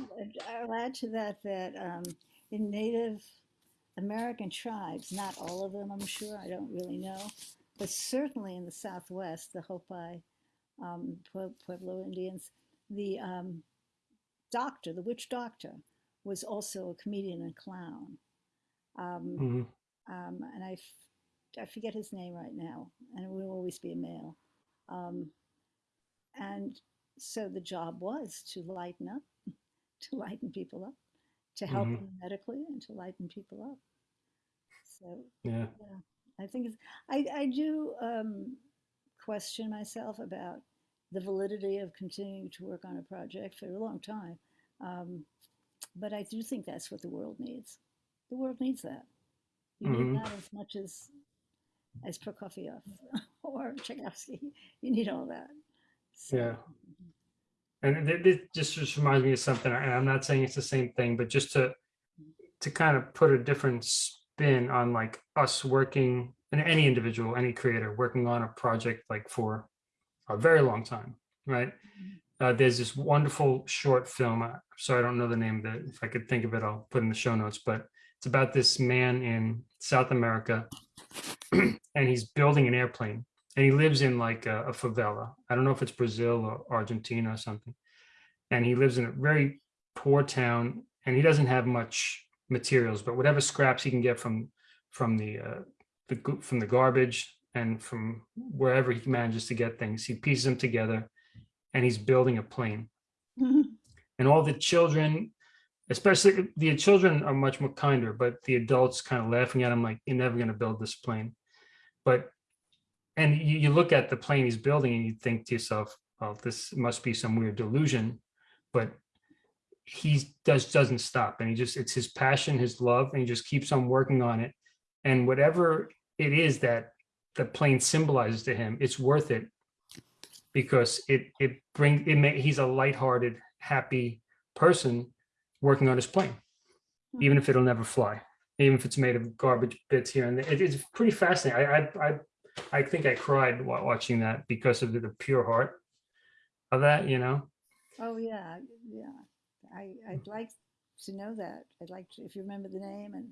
I'll add to that that um, in Native American tribes, not all of them, I'm sure, I don't really know, but certainly in the Southwest, the Hopi, um, Pueblo Indians, the um, doctor, the witch doctor, was also a comedian and clown. Um, mhm, um, and I, f- I forget his name right now, and it will always be a male. Um, and so the job was to lighten up, to lighten people up, to help Mhm. them medically, and to lighten people up. So yeah, yeah, I think it's, I I do um, question myself about the validity of continuing to work on a project for a long time, um, but I do think that's what the world needs. The world needs that. You need Mhm. that as much as as Prokofiev or Tchaikovsky. You need all that. So, yeah. And it, it just just reminds me of something. And I'm not saying it's the same thing, but just to to kind of put a different spin on like us working and any individual, any creator working on a project like for a very long time, right? Uh, there's this wonderful short film. I'm sorry, I don't know the name of it. If I could think of it, I'll put in the show notes. But it's about this man in South America, and he's building an airplane, and he lives in like a, a favela. I don't know if it's Brazil or Argentina or something. And he lives in a very poor town, and he doesn't have much materials, but whatever scraps he can get from from the uh, the from the garbage and from wherever he manages to get things, he pieces them together, and he's building a plane. Mm-hmm. And all the children especially the children are much more kinder but the adults kind of laughing at him like you're never going to build this plane. But and you, you look at the plane he's building and you think to yourself well, this must be some weird delusion, but he does doesn't stop and he just it's his passion his love and he just keeps on working on it. And whatever it is that the plane symbolizes to him it's worth it because it it brings it may, he's a lighthearted happy person working on his plane hmm. even if it'll never fly even if it's made of garbage bits here and there. It- it's pretty fascinating i i i, I think i cried wa- watching that because of the, the pure heart of that you know Oh, yeah, yeah. I, I'd like to know that. I'd like to, if you remember the name, and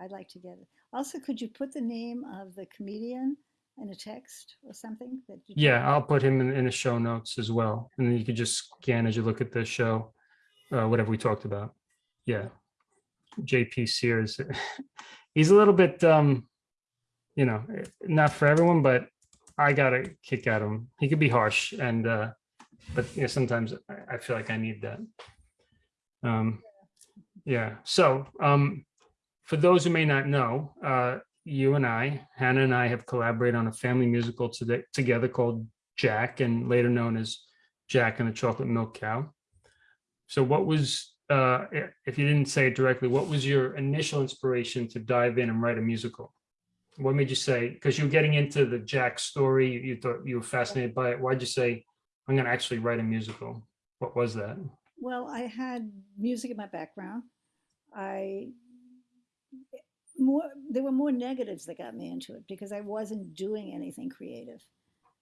I'd like to get it. Also, could you put the name of the comedian in a text or something that you? Yeah, I'll put him in, in the show notes as well. And then you could just scan as you look at the show, uh, whatever we talked about. Yeah. JP Sears. He's a little bit, um, you know, not for everyone, but I got a kick out of him. He could be harsh and, uh, but you know, sometimes I, I feel like I need that. Um, yeah. So, um, for those who may not know, uh, you and I, Hannah and I have collaborated on a family musical today, together called Jack and later known as Jack and the Chocolate Milk Cow. So what was, uh, if you didn't say it directly, what was your initial inspiration to dive in and write a musical? What made you say, because you're getting into the Jack story, you- you thought you were fascinated by it. Why'd you say, I'm going to actually write a musical? What was that? Well, I had music in my background. I more there were more negatives that got me into it because I wasn't doing anything creative,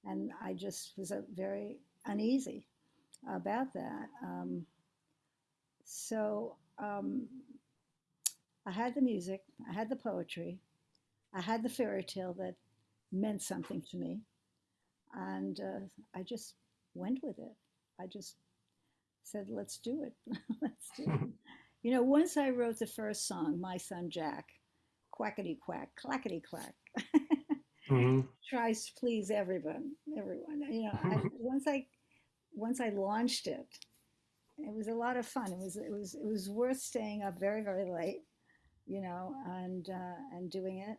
and I just was uh, very uneasy about that. Um, so um, I had the music, I had the poetry, I had the fairy tale that meant something to me, and uh, I just went with it. I just said, let's do it. let's do it. You know, once I wrote the first song, My Son Jack, quackity quack, clackety clack, Mhm. tries to please everyone, everyone. You know, I, once I once I launched it, it was a lot of fun. It was it was it was worth staying up very very late, you know, and uh, and doing it,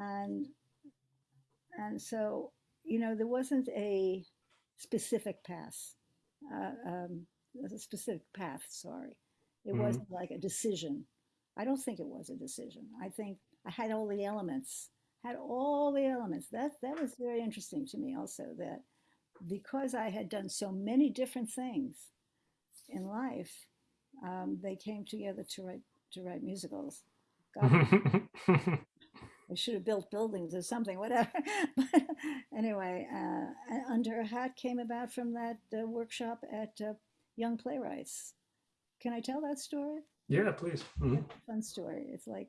and and so you know there wasn't a specific path, uh, um, a specific path. Sorry, it Mhm. wasn't like a decision. I don't think it was a decision. I think I had all the elements, had all the elements. That that was very interesting to me also that because I had done so many different things in life, um, they came together to write to write musicals. God, I should have built buildings or something, whatever. but anyway, uh, Under a Hat came about from that uh, workshop at uh, Young Playwrights. Can I tell that story? Yeah, please. Mhm. fun story. It's like,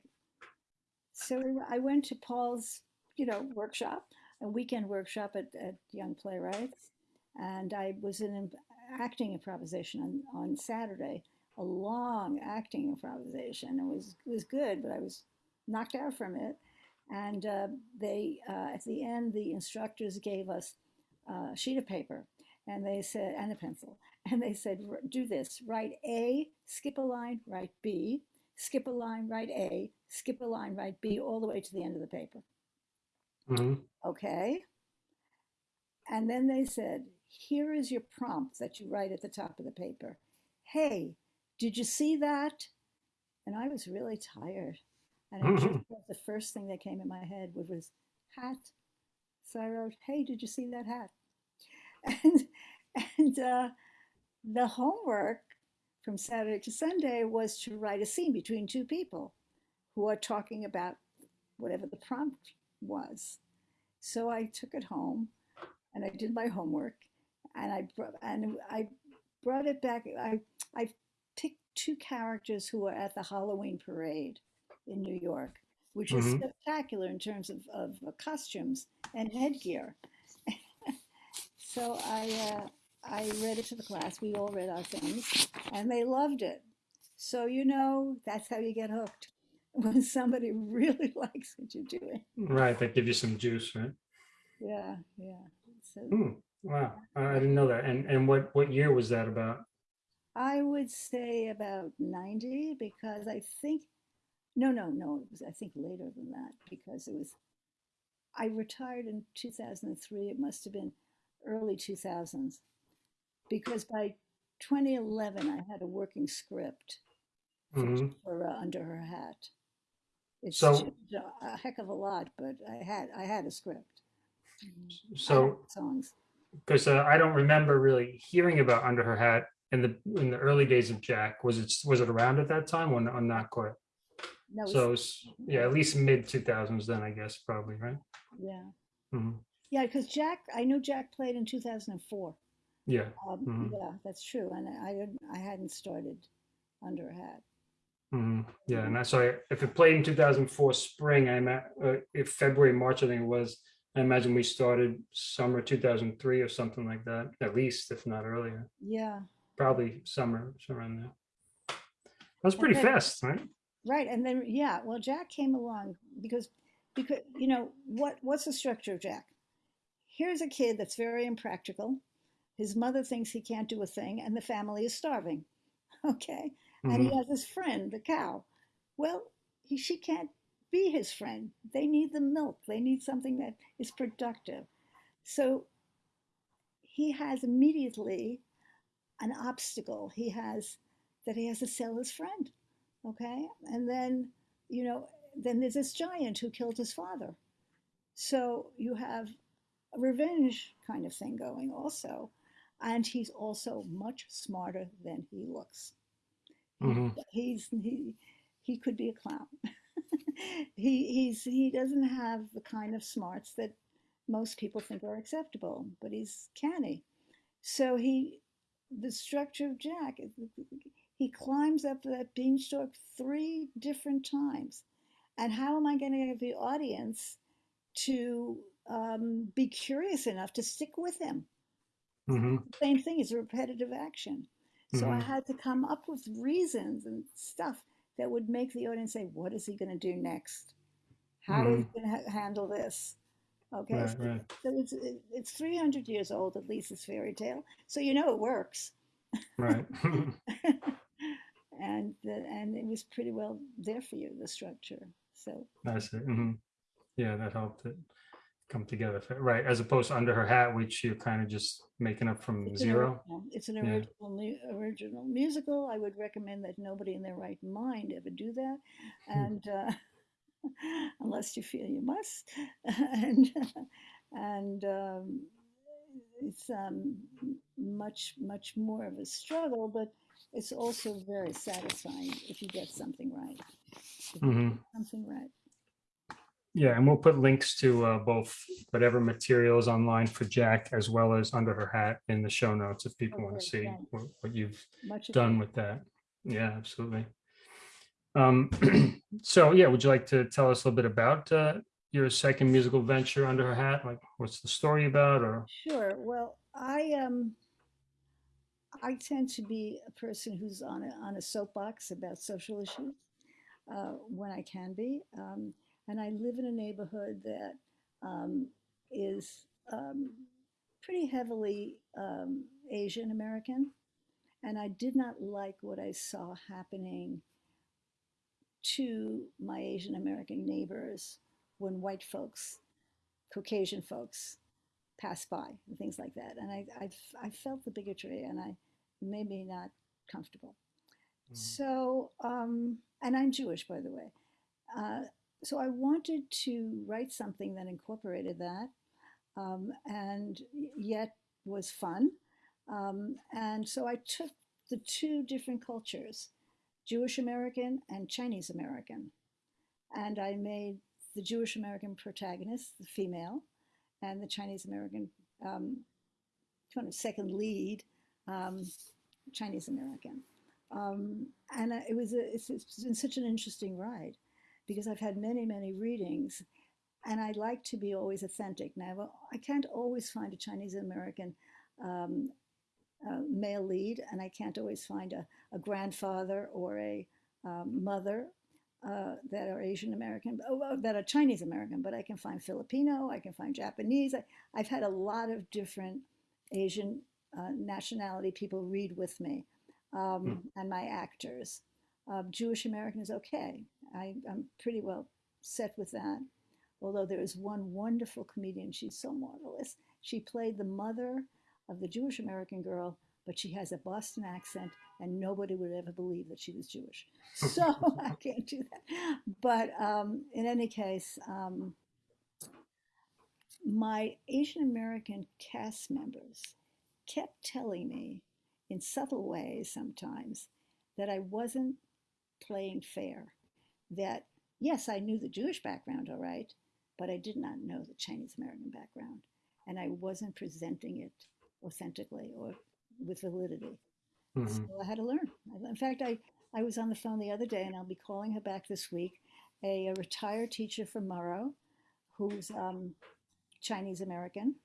so I went to Paul's, you know, workshop, a weekend workshop at, at Young Playwrights, and I was in acting improvisation on, on Saturday, a long acting improvisation. It was it was good, but I was knocked out from it. And uh, they, uh, at the end, the instructors gave us a sheet of paper, and they said, and a pencil, and they said, do this: write A, skip a line, write B, skip a line, write A, skip a line, write B, all the way to the end of the paper. Mhm. Okay. And then they said, here is your prompt that you write at the top of the paper. Hey, did you see that? And I was really tired. And I just Mhm. wrote the first thing that came in my head which was hat. So I wrote, hey, did you see that hat? And, and uh, the homework from Saturday to Sunday was to write a scene between two people who are talking about whatever the prompt was. So I took it home and I did my homework and I brought, and I brought it back. I, I picked two characters who were at the Halloween parade in New York, which was Mhm. spectacular in terms of, of uh, costumes and headgear. so I, uh, I read it to the class. We all read our things and they loved it. So, you know, that's how you get hooked when somebody really likes what you're doing. Right, that give you some juice, right? Yeah, yeah. So Hmm, Wow, I I didn't know that. And and what what year was that about? I would say about 90 because I think, no, no, no, it was, I think later than that because it was, I retired in 2003. It must have been early 2000s. Because by 2011 I had a working script Mhm. for uh, Under Her Hat. It's So- a heck of a lot, but I had I had a script. So, songs. because uh, I don't remember really hearing about Under Her Hat in the in the early days of Jack. Was it was it around at that time or, n- or not quite? No, So it's, yeah, at least mid two thousands then, I guess, probably, right? yeah, Mhm. yeah, because Jack, I knew Jack played in 2004. Yeah. Um, Mhm. Yeah, that's true, and I didn't, I hadn't started Under a Hat. Mhm. Yeah, and that's why if it played in two thousand four spring, I'm at, uh, if February, March, I think it was, I imagine we started summer two thousand three or something like that, at least, if not earlier, Yeah, probably summer, somewhere in there. That was pretty then- fast, right? right, and then yeah, well, Jack came along because because you know what what's the structure of Jack? Here's a kid that's very impractical. His mother thinks he can't do a thing, and the family is starving. Okay, and he Mhm. has his friend, the cow. Well, he, she can't be his friend. They need the milk. They need something that is productive. So he has immediately an obstacle. He has that he has to sell his friend. Okay, and then you know, then there's this giant who killed his father. So you have a revenge kind of thing going also. And he's also much smarter than he looks. He- Mhm. He's he he could be a clown. he he's he doesn't have the kind of smarts that most people think are acceptable, but he's canny. So he the structure of Jack, he climbs up that beanstalk three different times. And how am I going to get the audience to um, be curious enough to stick with him? Mhm. same thing is a repetitive action. So I Mhm. had to come up with reasons and stuff that would make the audience say, "What is he going to do next? How How is he going to ha- handle this?" Okay, Right, so, right, so it's it's 300 years old at least. This fairy tale, so you know it works. right. and the, and it was pretty well there for you the structure. So That's it. mhm. Yeah, that helped it come together, right? As opposed to Under Her Hat, which you're kind of just making up from it's zero. original. It's an Yeah. original mu- original musical. I would recommend that nobody in their right mind ever do that, and uh, unless you feel you must, and and um, it's um, much much more of a struggle, but it's also very satisfying if you get something right. You Mhm. something right. Yeah, and we'll put links to uh, both whatever materials online for Jack as well as Under Her Hat in the show notes if people want to see thanks. what, what you've Much done with that. Yeah, absolutely. Um, so yeah, would you like to tell us a little bit about uh, your second musical venture, Under Her Hat? Like, what's the story about? Or Sure. Well, I um I tend to be a person who's on a on a soapbox about social issues uh, when I can be, um, and I live in a neighborhood that um, is um, pretty heavily um, Asian American, and I did not like what I saw happening to my Asian American neighbors when white folks, Caucasian folks, pass by and things like that. And I, I, I felt the bigotry and I made me not comfortable. Mhm. So, um, and I'm Jewish, by the way. Uh, so I wanted to write something that incorporated that um, and yet was fun. Um, and so I took the two different cultures, Jewish American and Chinese American, and I made the Jewish American protagonist, the female, and the Chinese American um, kind of second lead, um, Chinese American. Um, and uh, it was a, it's, it's been such an interesting ride because I've had many, many readings, and I like to be always authentic. Now, I can't always find a Chinese American um, uh, male lead, and I can't always find a, a grandfather or a um, mother uh, that are Asian American, oh, that are Chinese American, but I can find Filipino, I can find Japanese. I, I've had a lot of different Asian uh, nationality people read with me, um, and my actors. Uh, Jewish American is okay. I, I'm pretty well set with that. Although there is one wonderful comedian, she's so marvelous. She played the mother of the Jewish American girl but she has a Boston accent, and nobody would ever believe that she was Jewish. So I can't do that. But um, in any case, um, my Asian American cast members kept telling me in subtle ways sometimes that I wasn't playing fair. That, yes, I knew the Jewish background all right, but I did not know the Chinese American background. And I wasn't presenting it authentically or with validity. Mhm. So I had to learn. In fact, I, I was on the phone the other day, and I'll be calling her back this week, a, a retired teacher from Murrow who's um, Chinese American.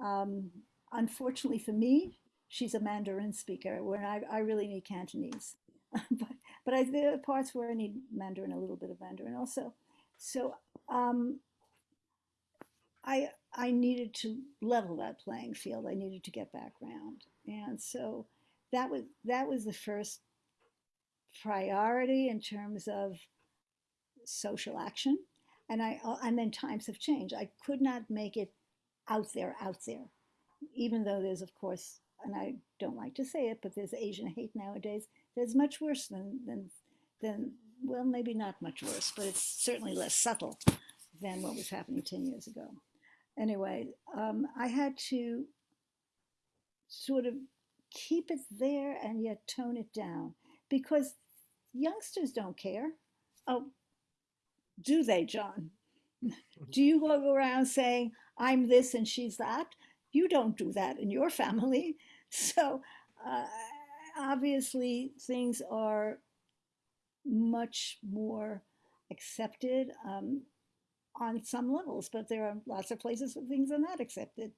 Um, unfortunately for me, she's a Mandarin speaker, where I, I really need Cantonese. but but I, there are parts where I need Mandarin, a little bit of Mandarin also. So um, I I needed to level that playing field. I needed to get back background, and so that was that was the first priority in terms of social action. And I uh, and then times have changed. I could not make it out there, out there, even though there's of course, and I don't like to say it, but there's Asian hate nowadays. There's much worse than than than well, maybe not much worse, but it's certainly less subtle than what was happening 10 years ago. Anyway, um, I had to sort of keep it there and yet tone it down because youngsters don't care. Oh, do they, John? Do you go around saying, I'm this and she's that? You don't do that in your family. So uh, obviously, things are much more accepted um, on some levels, but there are lots of places where things are not accepted.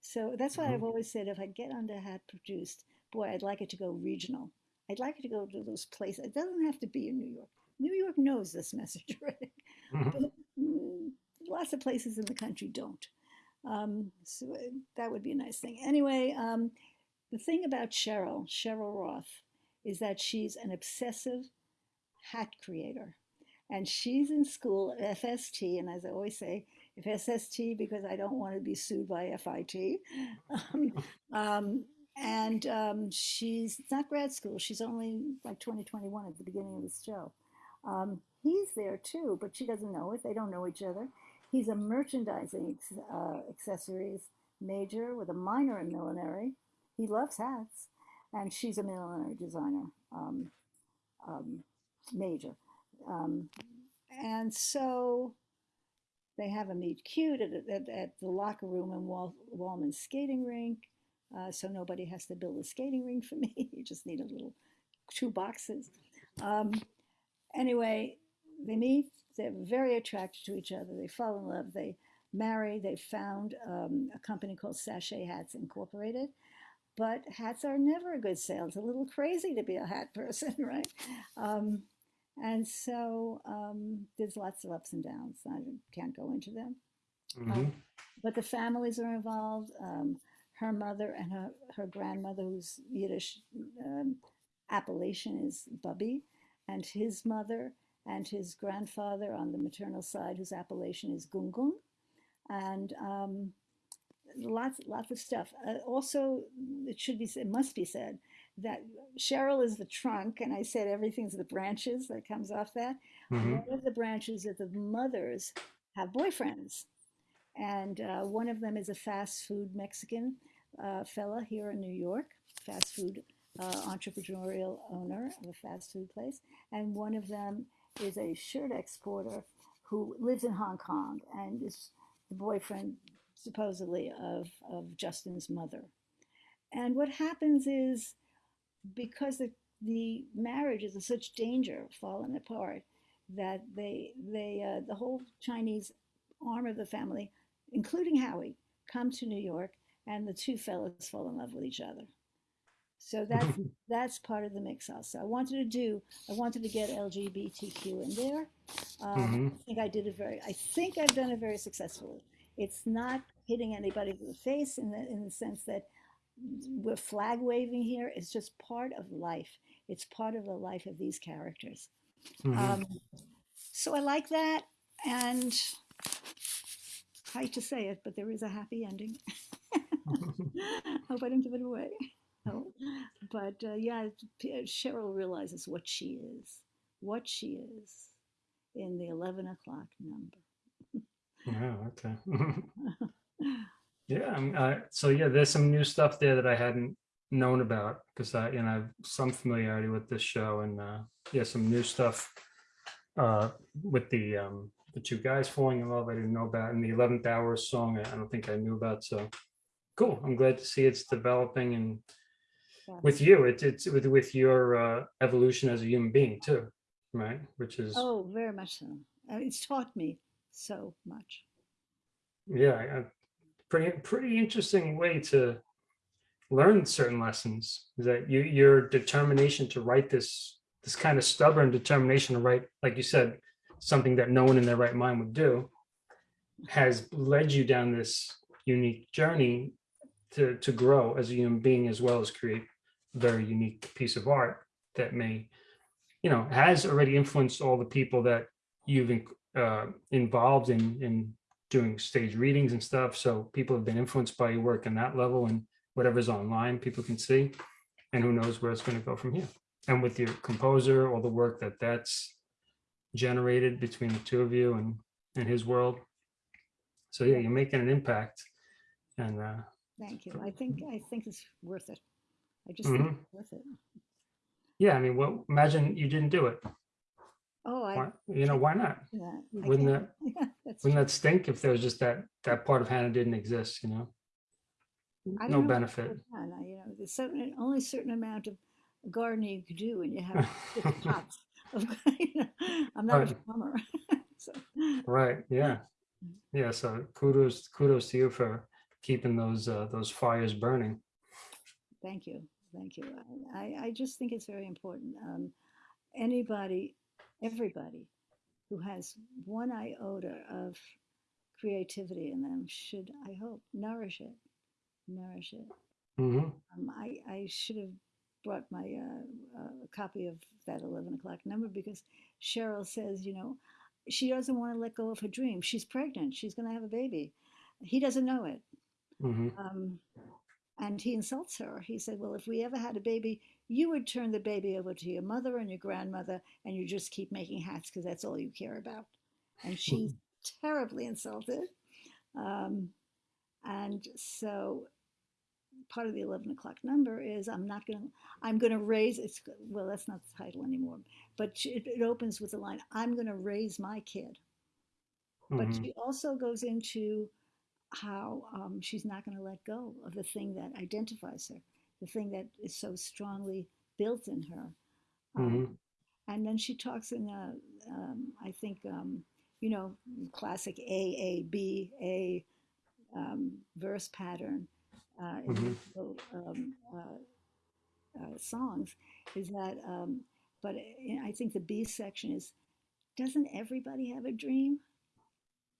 So that's why I've Mhm. always said if I get under hat produced, boy, I'd like it to go regional. I'd like it to go to those places. It doesn't have to be in New York. New York knows this message already, Mhm. but mm, lots of places in the country don't. Um, so uh, that would be a nice thing. Anyway, um, the thing about Cheryl, Cheryl Roth, is that she's an obsessive hat creator. And she's in school at FST, and as I always say, if SST because I don't want to be sued by FIT. Um, um, and um, she's not grad school. She's only like 2021 at the beginning of this show. Um, he's there too, but she doesn't know it. They don't know each other. He's a merchandising uh, accessories major with a minor in millinery. He loves hats, and she's a millinery designer um, um, major. Um, and so they have a meet cute at, at, at the locker room in Wal- Wollman's skating rink. Uh, so nobody has to build a skating rink for me. you just need a little two boxes. Um, anyway, they meet. They're very attracted to each other. They fall in love. They marry. They found um, a company called Sachet Hats Incorporated. But hats are never a good sale. It's a little crazy to be a hat person, right? Um, and so um, there's lots of ups and downs. I can't go into them. Mhm. But the families are involved. Um, her mother and her, her grandmother, whose Yiddish um, appellation is Bubby, and his mother and his grandfather on the maternal side, whose appellation is Gungung. And um, lots, lots of stuff. Uh, also, it should be, it must be said that Cheryl is the trunk, and I said everything's the branches that comes off that. Mhm. One of the branches is the mothers have boyfriends, and uh, one of them is a fast food Mexican uh, fella here in New York, fast food uh, entrepreneurial owner of a fast food place, and one of them is a shirt exporter who lives in Hong Kong and is the boyfriend supposedly of, of Justin's mother. And what happens is because the, the marriage is in such danger falling apart that they they uh, the whole Chinese arm of the family, including Howie, come to New York, and the two fellows fall in love with each other. So that's that's part of the mix also. I wanted to do I wanted to get LGBTQ in there. Um, I think I did it very. I think I've done it very successfully. It's not hitting anybody in the face in the in the sense that we're flag waving here. It's just part of life. It's part of the life of these characters. Mhm. Um, so I like that, and I hate to say it, but there is a happy ending. Hope I didn't give it away. know. But uh, yeah, Cheryl realizes what she is, what she is in the 11 o'clock number. Yeah, okay. Yeah, I'm- uh, so yeah, there's some new stuff there that I hadn't known about because I, you know, I have some familiarity with this show and uh, yeah, some new stuff uh, with the um, the two guys falling in love. I didn't know about, and the eleventh hour song. I, don't think I knew about. So cool. I'm glad to see it's developing and Yeah. with you, it's it's with with your uh, evolution as a human being too, right? Which is Oh, very much so. Uh, It's taught me so much. yeah, pretty pretty interesting way to learn certain lessons. Is that you your determination to write this this kind of stubborn determination to write, like you said, something that no one in their right mind would do, has led you down this unique journey to to grow as a human being as well as create a very unique piece of art that may, you know, has already influenced all the people that you've uh, involved in in doing stage readings and stuff. So people have been influenced by your work in that level and whatever's online, people can see. And who knows where it's going to go from here. And with your composer, all the work that that's generated between the two of you and, and his world. So yeah, you're making an impact. And uh, Thank you. I think I think it's worth it. I just think Mhm. it's worth it. yeah, I mean, well, imagine you didn't do it. Oh, I Why, you know, why not? I Wouldn't that yeah, wouldn't true. that stink if there was just that that part of Hannah didn't exist, you know? I No know benefit. that, I- You know, there's certain only certain amount of gardening you could do when you have pots. Of, you know, I'm not a Right. farmer, so Right, yeah. Yeah, so kudos kudos to you for keeping those uh, those fires burning. thank you, thank you. I, I I just think it's very important. Um, anybody, everybody who has one iota of creativity in them should, I hope, nourish it, nourish it. Mhm. Um, I, I should have brought my uh, uh, copy of that 11 o'clock number because Cheryl says, you know, she doesn't want to let go of her dream. She's pregnant. She's going to have a baby. He doesn't know it. Mhm. Um, and he insults her. He said, well, if we ever had a baby, you would turn the baby over to your mother and your grandmother, and you just keep making hats because that's all you care about. And she's terribly insulted. Um, and so part of the 11 o'clock number is I'm not going to, I'm going to raise, it's, well, that's not the title anymore, but she- it, it opens with the line, I'm going to raise my kid. But Mhm. she also goes into how um, she's not going to let go of the thing that identifies her, the thing that is so strongly built in her. Um, Mhm. and then she talks in, a, um, I think, um, you know, classic A, A, B, A um, verse pattern uh, in Mhm. the, um, uh, uh, songs is that, um, but I I think the B section is, doesn't everybody have a dream?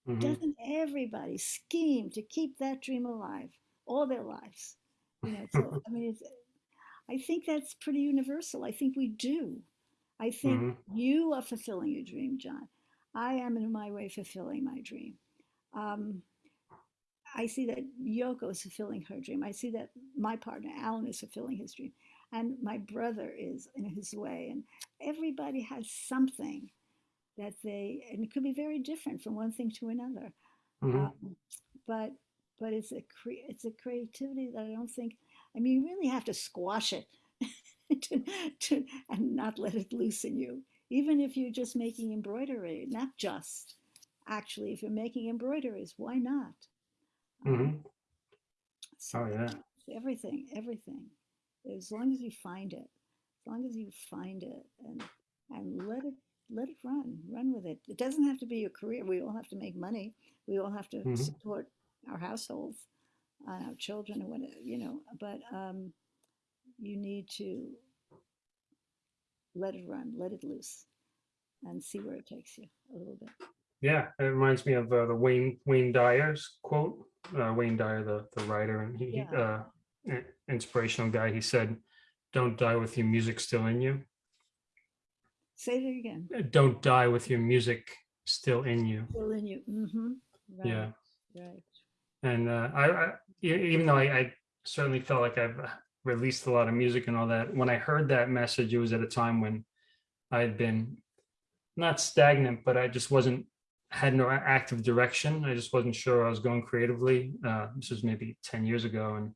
Mhm. Doesn't everybody scheme to keep that dream alive all their lives? You know, so I mean, it's, I think that's pretty universal. I think we do. I think Mhm. you are fulfilling your dream, John. I am in my way fulfilling my dream. Um, I see that Yoko is fulfilling her dream. I see that my partner Alan is fulfilling his dream, and my brother is in his way. And everybody has something that they, and it could be very different from one thing to another. Mhm. Um, but but it's a cre- it's a creativity that I don't think. I mean, you really have to squash it to, to, and not let it loosen you. Even if you're just making embroidery, not just actually, if you're making embroideries, why not? Um, Mhm. so Oh yeah. everything, everything. As long as you find it, as long as you find it and and let it let it run, run with it. It doesn't have to be your career. We all have to make money. We all have to Mhm. support our households, uh, our children, and whatever you know. But um, you need to let it run, let it loose, and see where it takes you a little bit. Yeah, it reminds me of uh, the Wayne Wayne Dyer's quote. Uh, Wayne Dyer, the the writer and he, Yeah. uh, inspirational guy. He said, "Don't die with your music still in you. Say it again. Uh, Don't die with your music still in you." Still in you. Mm-hmm. Right. Yeah, Right. And uh, I, I even though I, I certainly felt like I've released a lot of music and all that. When I heard that message, it was at a time when I had been not stagnant, but I just wasn't had no active direction. I just wasn't sure I was going creatively. Uh, this was maybe 10 years ago. And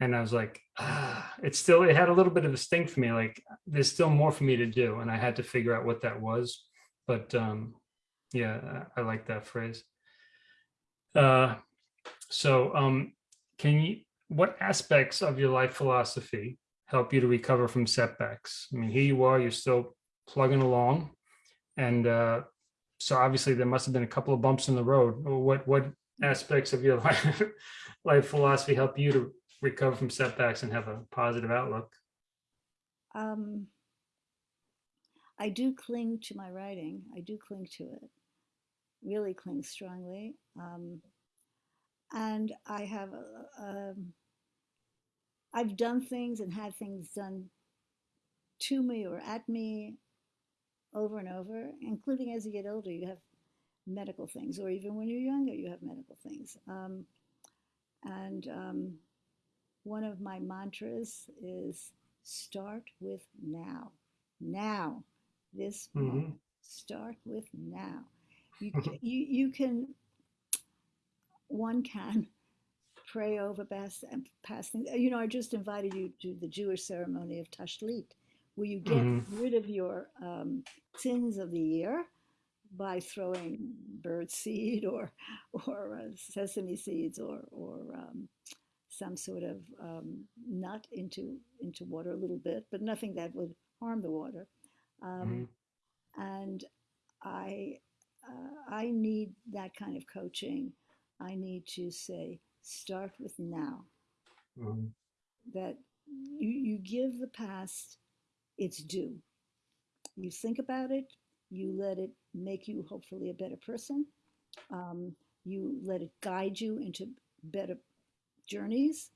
and I was like, ah, it's still, it had a little bit of a sting for me. Like there's still more for me to do. And I had to figure out what that was. But um, yeah, I, I like that phrase. Uh, so um, can you, what aspects of your life philosophy help you to recover from setbacks? I mean, here you are, you're still plugging along. And uh, so obviously there must have been a couple of bumps in the road. What, what aspects of your life, life philosophy help you to recover from setbacks and have a positive outlook? Um, I do cling to my writing. I do cling to it, really cling strongly. Um, and I have, uh, um, I've done things and had things done to me or at me over and over, including as you get older, you have medical things, or even when you're younger, you have medical things. Um, and um, one of my mantras is start with now. Now, this Mhm. moment. Start with now. You, you, you can, one can pray over past, past things. You know, I just invited you to the Jewish ceremony of Tashlich, where you get Mhm. rid of your um, sins of the year by throwing bird seed or or uh, sesame seeds or or um, some sort of um, nut into into water a little bit, but nothing that would harm the water. Um, And I uh, I need that kind of coaching. I need to say start with now. Mhm. That you you give the past its due. You think about it. You let it make you hopefully a better person. Um, you let it guide you into better journeys,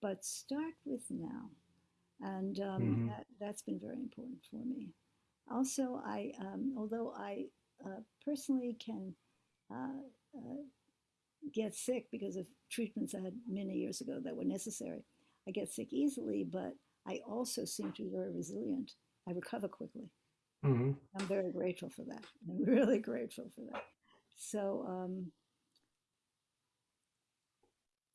but start with now. And um, Mhm. that, that's been very important for me. Also, I, um, although I uh, personally can uh, uh, get sick because of treatments I had many years ago that were necessary, I get sick easily, but I also seem to be very resilient. I recover quickly. Mhm. I'm very grateful for that. I'm really grateful for that. So um,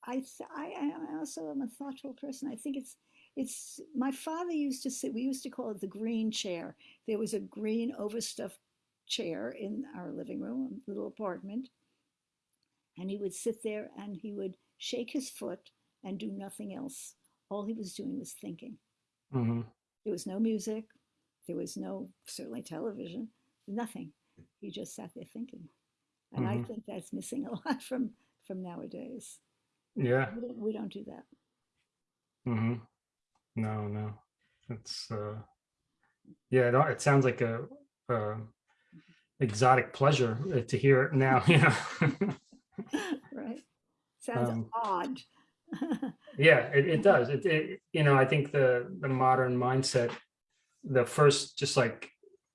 I, th- I I also am a thoughtful person. I think it's it's my father used to sit. We used to call it the green chair. There was a green overstuffed chair in our living room, a little apartment, and he would sit there and he would shake his foot and do nothing else. All he was doing was thinking. Mhm. There was no music. There was no certainly television. Nothing. He just sat there thinking, and I Mhm. think that's missing a lot from from nowadays. Yeah. We don't, we don't do that. hmm No, no. It's uh yeah, it, it sounds like a, uh exotic pleasure uh, to hear it now, know. right? Sounds Um, odd. yeah, it, it does. It, it you know, I think the the modern mindset, the first just like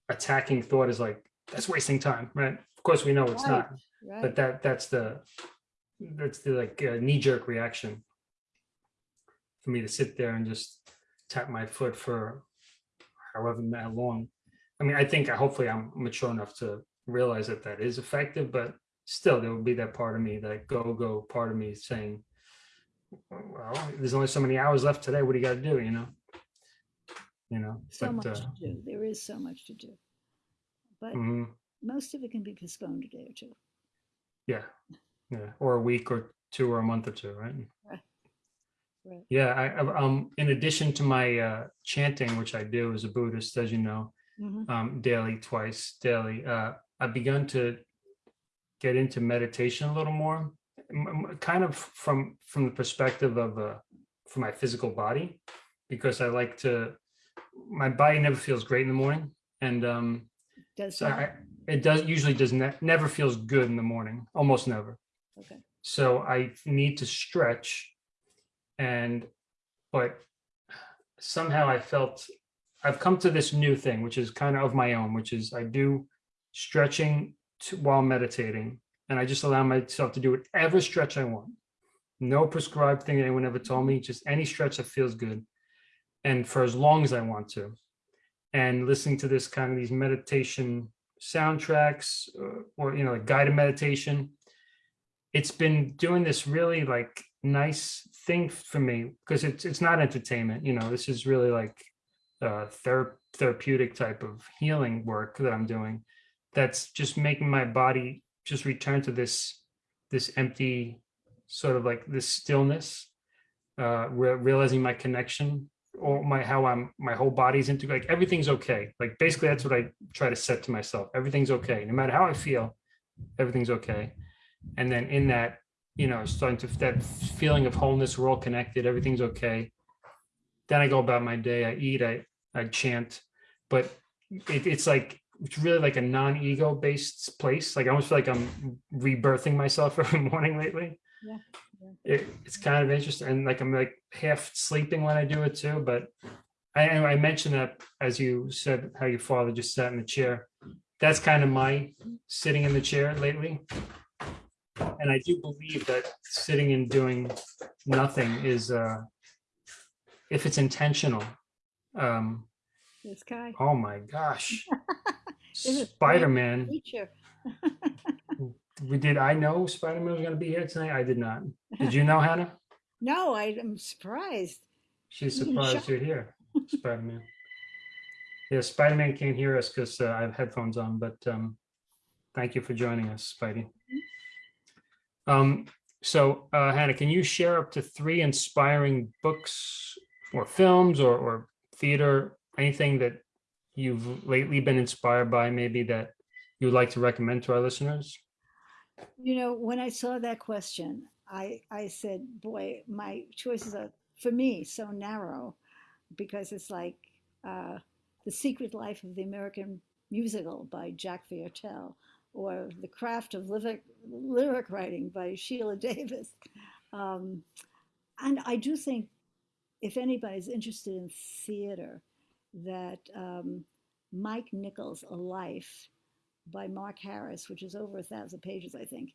attacking thought is like that's wasting time, right? Of course we know it's Right, not, right. but that that's the that's the like uh, knee-jerk reaction for me to sit there and just tap my foot for however long. I mean, I think I hopefully I'm mature enough to realize that that is effective, but still there will be that part of me, that go-go part of me saying, well, there's only so many hours left today. What do you got to do? You know, you know, so but, much uh, to do. There is so much to do. But mhm, most of it can be postponed a day or two. yeah, yeah, or a week or two or a month or two, right? Right. Right. Yeah, I, um, in addition to my uh, chanting, which I do as a Buddhist, as you know, Mhm. um, daily, twice daily, uh, I've begun to get into meditation a little more, kind of from from the perspective of uh, for my physical body, because I like to. My body never feels great in the morning, and um, Does so? I, it does usually does ne- never feels good in the morning, almost never. Okay. So I need to stretch and but somehow I felt I've come to this new thing, which is kind of of my own, which is I do stretching to, while meditating, and I just allow myself to do whatever stretch I want. No prescribed thing anyone ever told me, just any stretch that feels good. And for as long as I want to. And listening to this kind of these meditation soundtracks uh, or, you know, like guided meditation. It's been doing this really like nice thing for me because it's it's not entertainment, you know, this is really like uh thera- therapeutic type of healing work that I'm doing that's just making my body just return to this this empty sort of like this stillness uh re- realizing my connection or my how i'm my whole body's into like everything's okay. Like basically that's what i try to set to myself. Everything's okay. No matter how i feel everything's okay. And then in that you know starting to that feeling of wholeness we're all connected everything's okay. Then i go about my day. I eat. I i chant. But it, it's like it's really like a non-ego based place. Like i almost feel like i'm rebirthing myself every morning lately. Yeah, it, it's kind of interesting. And like i'm like half sleeping when i do it too but i i mentioned that as you said how your father just sat in the chair. That's kind of my sitting in the chair lately. And i do believe that sitting and doing nothing is uh if it's intentional um this guy, oh my gosh spider-man we did i know spider-man was going to be here tonight i did not did you know hannah No, I am surprised. She's surprised you're here, Spider-Man. Yeah, Spider-Man can't hear us because uh, I have headphones on, but um, thank you for joining us, Spidey. Um, so uh, Hannah, can you share up to three inspiring books or films or, or theater, anything that you've lately been inspired by, maybe that you would like to recommend to our listeners? You know, when I saw that question, I I said, boy, my choices are for me so narrow because it's like uh, The Secret Life of the American Musical by Jack Viertel or The Craft of Lyric, lyric Writing by Sheila Davis. Um, and I do think if anybody's interested in theater, that um, Mike Nichols' A Life by Mark Harris, which is over a thousand pages, I think,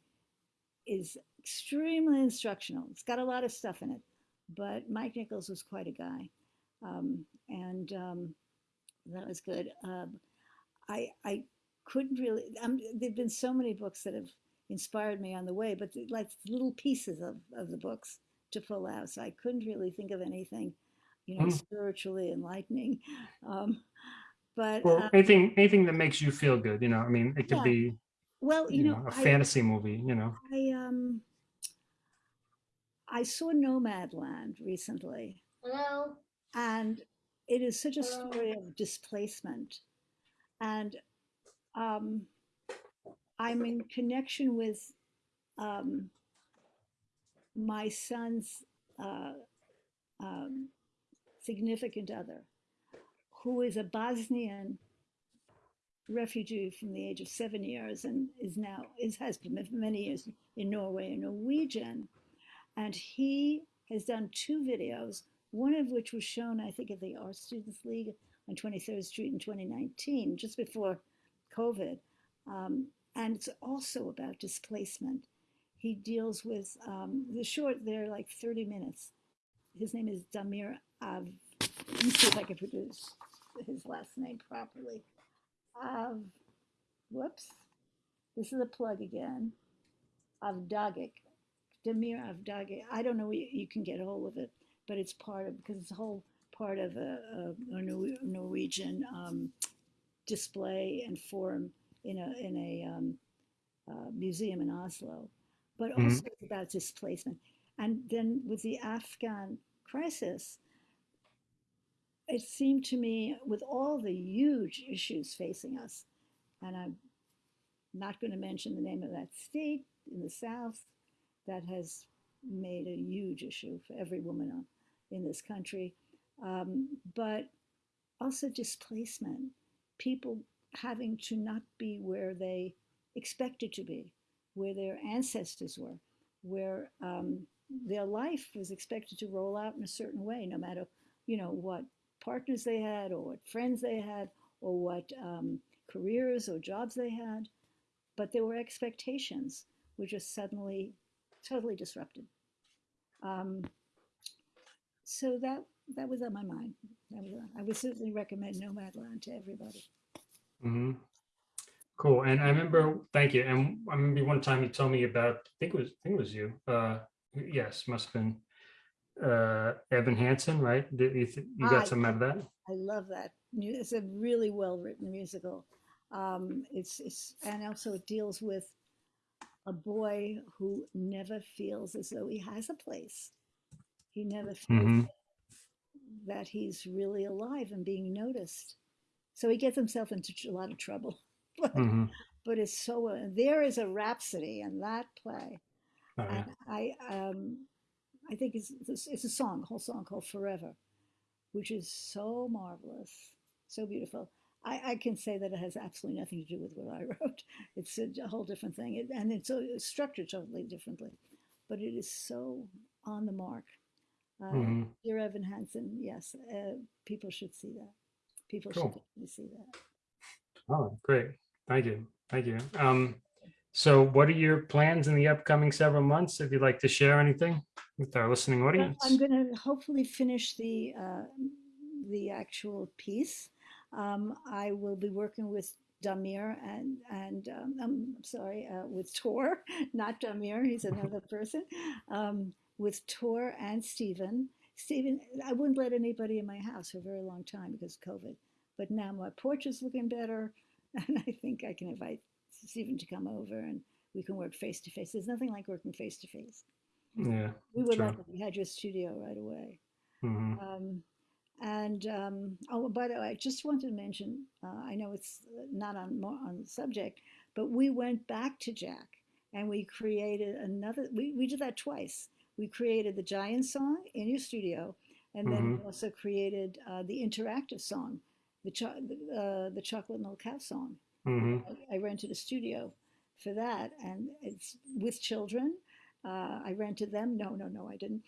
is extremely instructional. It's got a lot of stuff in it, but Mike Nichols was quite a guy, um, and um, that was good. Um, I I couldn't really. Um, there've been so many books that have inspired me on the way, but like little pieces of of the books to pull out. So I couldn't really think of anything, you know, Hmm. spiritually enlightening. Um, but Well, uh, anything, anything that makes you feel good, you know, I mean, it could Yeah. be, well, you you know, know, a I, fantasy movie, you know. I um I saw Nomadland recently, Hello. and it is such a Hello. story of displacement. And um, I'm in connection with um, my son's uh, um, significant other, who is a Bosnian refugee from the age of seven years and is now is has been for many years in Norway, a Norwegian, and he has done two videos, one of which was shown, I think, at the Art Students League on 23rd Street in 2019, just before COVID. Um, and it's also about displacement. He deals with um, the short, they're like 30 minutes. His name is Damir Av. Let me see if I can produce his last name properly. Av, whoops, this is a plug again. Avdagic. Damir Avdagi. I don't know where you, you can get a hold of it, but it's part of because it's a whole part of a, a, a Norwegian um, display and forum in a in a um, uh, museum in Oslo, but Mhm. also about displacement. And then with the Afghan crisis, it seemed to me, with all the huge issues facing us, and I'm not going to mention the name of that state in the South that has made a huge issue for every woman in this country, um, but also displacement, people having to not be where they expected to be, where their ancestors were, where um, their life was expected to roll out in a certain way, no matter you know what partners they had, or what friends they had, or what um, careers or jobs they had, but there were expectations which are suddenly totally disrupted. Um, so that that was on my mind. Was I would certainly recommend Nomadland to everybody. hmm Cool. And I remember, thank you. And I remember one time you told me about, I think it was, I think it was you. Uh, yes, must have been uh, Evan Hansen, right? Did you, th- you got some out of that? I love that. It's a really well written musical. Um, it's it's and also it deals with a boy who never feels as though he has a place. He never feels hmm that he's really alive and being noticed. So he gets himself into a lot of trouble. But, hmm but it's so uh, there is a rhapsody in that play. Oh, yeah. I um I think it's it's a song, a whole song called Forever, which is so marvelous, so beautiful. I, I can say that it has absolutely nothing to do with what I wrote. It's a, a whole different thing, it, and it's, uh, it's structured totally differently, but it is so on the mark. Uh, hmm Dear Evan Hansen, yes, uh, people should see that. People Cool. should see that. Oh, great. Thank you. Thank you. Um, so what are your plans in the upcoming several months? If you'd like to share anything with our listening audience? I'm going to hopefully finish the uh, the actual piece. Um, I will be working with Damir and and um, I'm sorry uh, with Tor, not Damir. He's another person. Um, with Tor and Stephen. Stephen, I wouldn't let anybody in my house for a very long time because of COVID. But now my porch is looking better, and I think I can invite Stephen to come over and we can work face to face. There's nothing like working face to face. Yeah. We were Sure. lucky. We had your studio right away. hmm Um, and um, oh, by the way, I just wanted to mention. Uh, I know it's not on on the subject, but we went back to Jack and we created another. We we did that twice. We created the Giant song in your studio, and then we also created uh, the interactive song, the cho- uh, the Chocolate Milk Cow song. Hmm I, I rented a studio for that, and it's with children. Uh, I rented them. No, no, no, I didn't.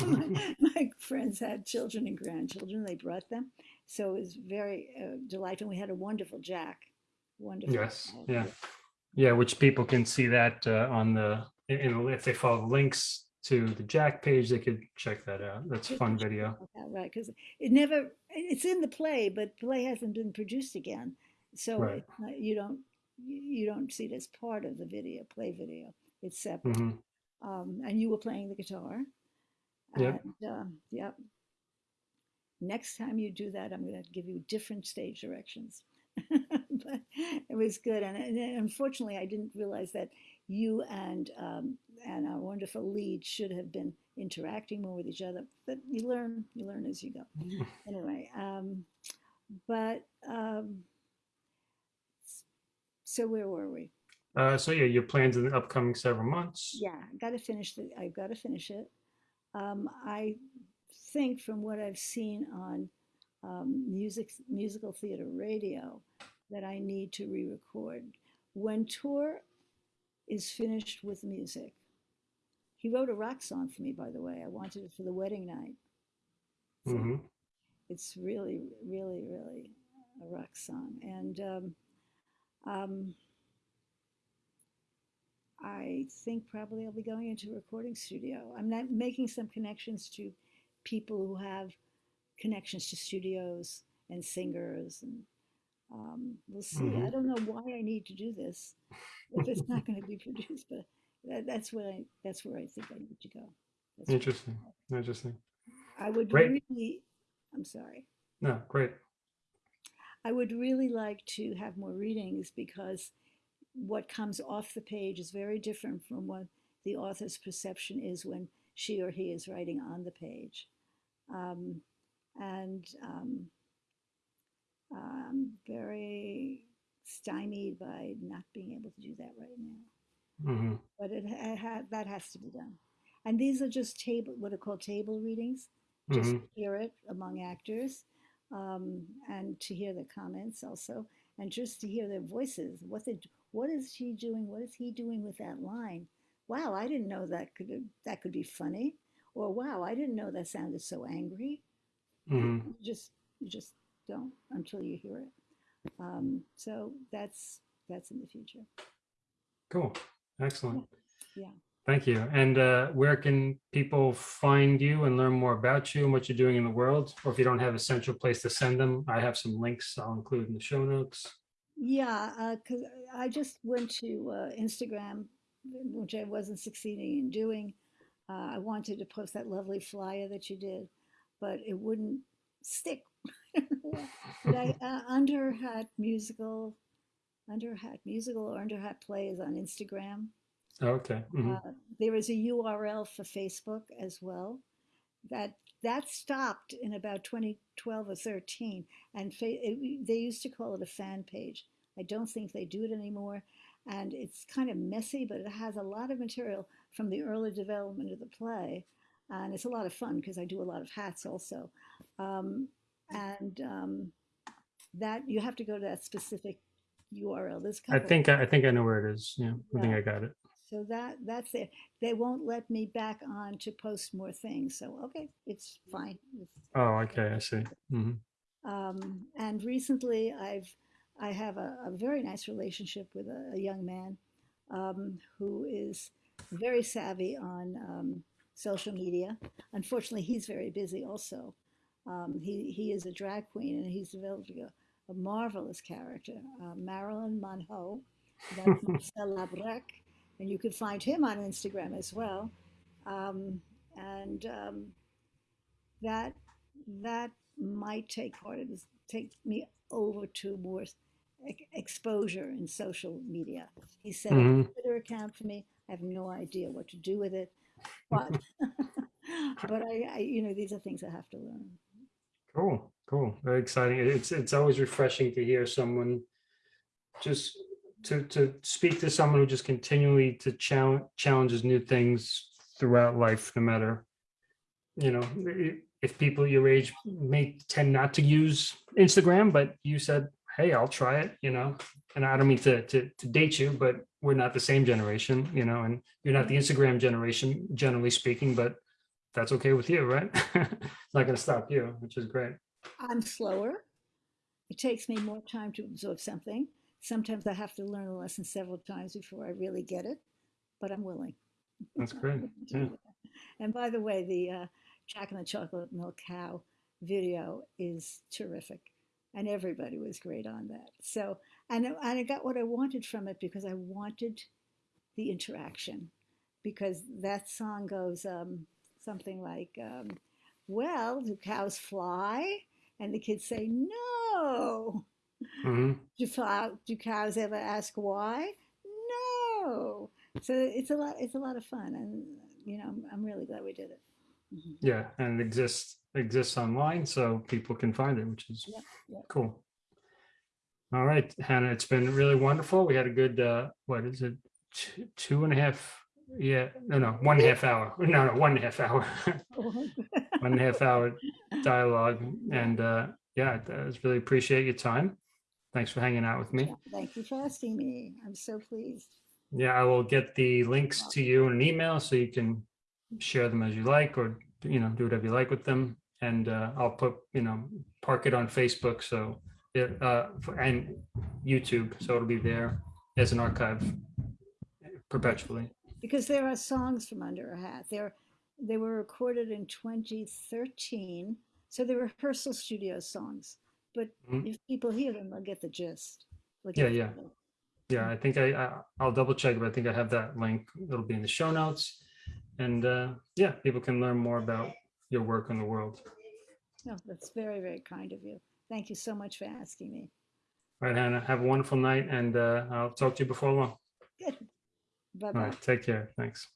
my, my friends had children and grandchildren. They brought them, so it was very uh, delightful. We had a wonderful Jack. Wonderful. Yes. Jack. Yeah. Yeah. Which people can see that uh, on the, if they follow the links to the Jack page, they could check that out. That's a fun video. Right, because it never. It's in the play, but play hasn't been produced again, so Right. not, you don't you don't see it as part of the video, play video. It's separate. hmm um, and you were playing the guitar. Yep. And, um, yep. Next time you do that, I'm going to give you different stage directions. but it was good, and, and unfortunately, I didn't realize that you and um, and our wonderful lead should have been interacting more with each other. But you learn, you learn as you go. Anyway, um, but um, so where were we? Uh, so yeah, your plans in the upcoming several months. Yeah, I got to finish the. I've got to finish it. Um, I think from what I've seen on um, music, musical theater radio, that I need to re-record. When Tor is finished with music, he wrote a rock song for me. By the way, I wanted it for the wedding night. So hmm it's really, really, really a rock song, and um, um, I think probably I'll be going into a recording studio. I'm not making some connections to people who have connections to studios and singers, and um, we'll see. I Mhm. don't know why I need to do this if it's not going to be produced, but that, that's where I that's where I think I need to go. That's Interesting. Interesting. I would Great. really. I'm sorry. No, great. I would really like to have more readings because what comes off the page is very different from what the author's perception is when she or he is writing on the page. Um, and um, I'm very stymied by not being able to do that right now. hmm But it ha- ha- that has to be done. And these are just table, what are called table readings just hmm hear it among actors um, and to hear the comments also and just to hear their voices. What they what is she doing? What is he doing with that line? Wow i didn't know that could that could be funny. Or wow i didn't know that sounded so angry. Hmm you just you just don't until you hear it. Um, so that's that's in the future. Cool. Excellent. Yeah. Thank you. And uh, where can people find you and learn more about you and what you're doing in the world? Or if you don't have a central place to send them, I have some links I'll include in the show notes. Yeah, because I just went to uh, Instagram, which I wasn't succeeding in doing. Uh, I wanted to post that lovely flyer that you did, but it wouldn't stick. but I, uh, Underhat Musical, Underhat Musical or Underhat Play is on Instagram. Okay. mhm. Uh, there is a URL for Facebook as well. That that stopped in about 2012 or 13, and fa- it, they used to call it a fan page. I don't think they do it anymore, and it's kind of messy, but it has a lot of material from the early development of the play, and it's a lot of fun because I do a lot of hats also, um, and um, that you have to go to that specific URL. A I think I think I know where it is. Yeah, I think I got it. So that that's it. They won't let me back on to post more things. So okay, it's fine. It's, Oh, okay. I see. hmm um, and recently, I've I have a, a very nice relationship with a, a young man um, who is very savvy on um, social media. Unfortunately, he's very busy also. Um, he he is a drag queen and he's developed a, a marvelous character, uh, Marilyn Monroe. That's Marcel Labrec, and you can find him on Instagram as well. Um, and um, that that might take part of this, take me over to more ex- exposure in social media. He set up a Mhm. Twitter account for me. I have no idea what to do with it, but but I, I you know these are things I have to learn. Cool, cool. Very exciting. It's it's always refreshing to hear someone just to to speak to someone who just continually to challenge challenges new things throughout life, no matter you know if people your age may tend not to use Instagram, but you said, "Hey, I'll try it," you know. And I don't mean to to, to date you, but we're not the same generation, you know, and you're not the Instagram generation, generally speaking, but that's okay with you, right? it's not going to stop you, which is great. I'm slower. It takes me more time to absorb something. Sometimes I have to learn a lesson several times before I really get it, but I'm willing. That's great. Yeah. And by the way, the uh, Jack and the Chocolate Milk Cow video is terrific, and everybody was great on that. So, and I- and I got what I wanted from it because I wanted the interaction, because that song goes um, something like, um, "Well, do cows fly?" And the kids say, "No." Hmm Do, do cows ever ask why? No. So it's a lot. It's a lot of fun, and you know, I'm, I'm really glad we did it. Mhm. Yeah, and it exists exists online, so people can find it, which is cool. All right, Hannah, it's been really wonderful. We had a good uh, what is it, two, two and a half? Yeah, no, no, one and a half hour. No, no, one and a half hour. one and a half hour dialogue, and uh, yeah, I really appreciate your time. Thanks for hanging out with me. Thank you for asking me. I'm so pleased. Yeah, I will get the links to you in an email so you can share them as you like or, you know, do whatever you like with them. And uh, I'll put, you know, park it on Facebook. So, it, uh, for- and YouTube. So it'll be there as an archive perpetually. Because there are songs from Under a Hat. They're, they were recorded in 2013. So they're rehearsal studio songs. But Mhm. if people hear them, they'll get the gist. Yeah, yeah. Yeah, I think I, I I'll double check, but I think I have that link. It'll be in the show notes. And uh, yeah, people can learn more about your work in the world. No, that's very, very kind of you. Thank you so much for asking me. All right, Hannah, have a wonderful night and uh, I'll talk to you before long. Good. Bye-bye. right, take care. Thanks.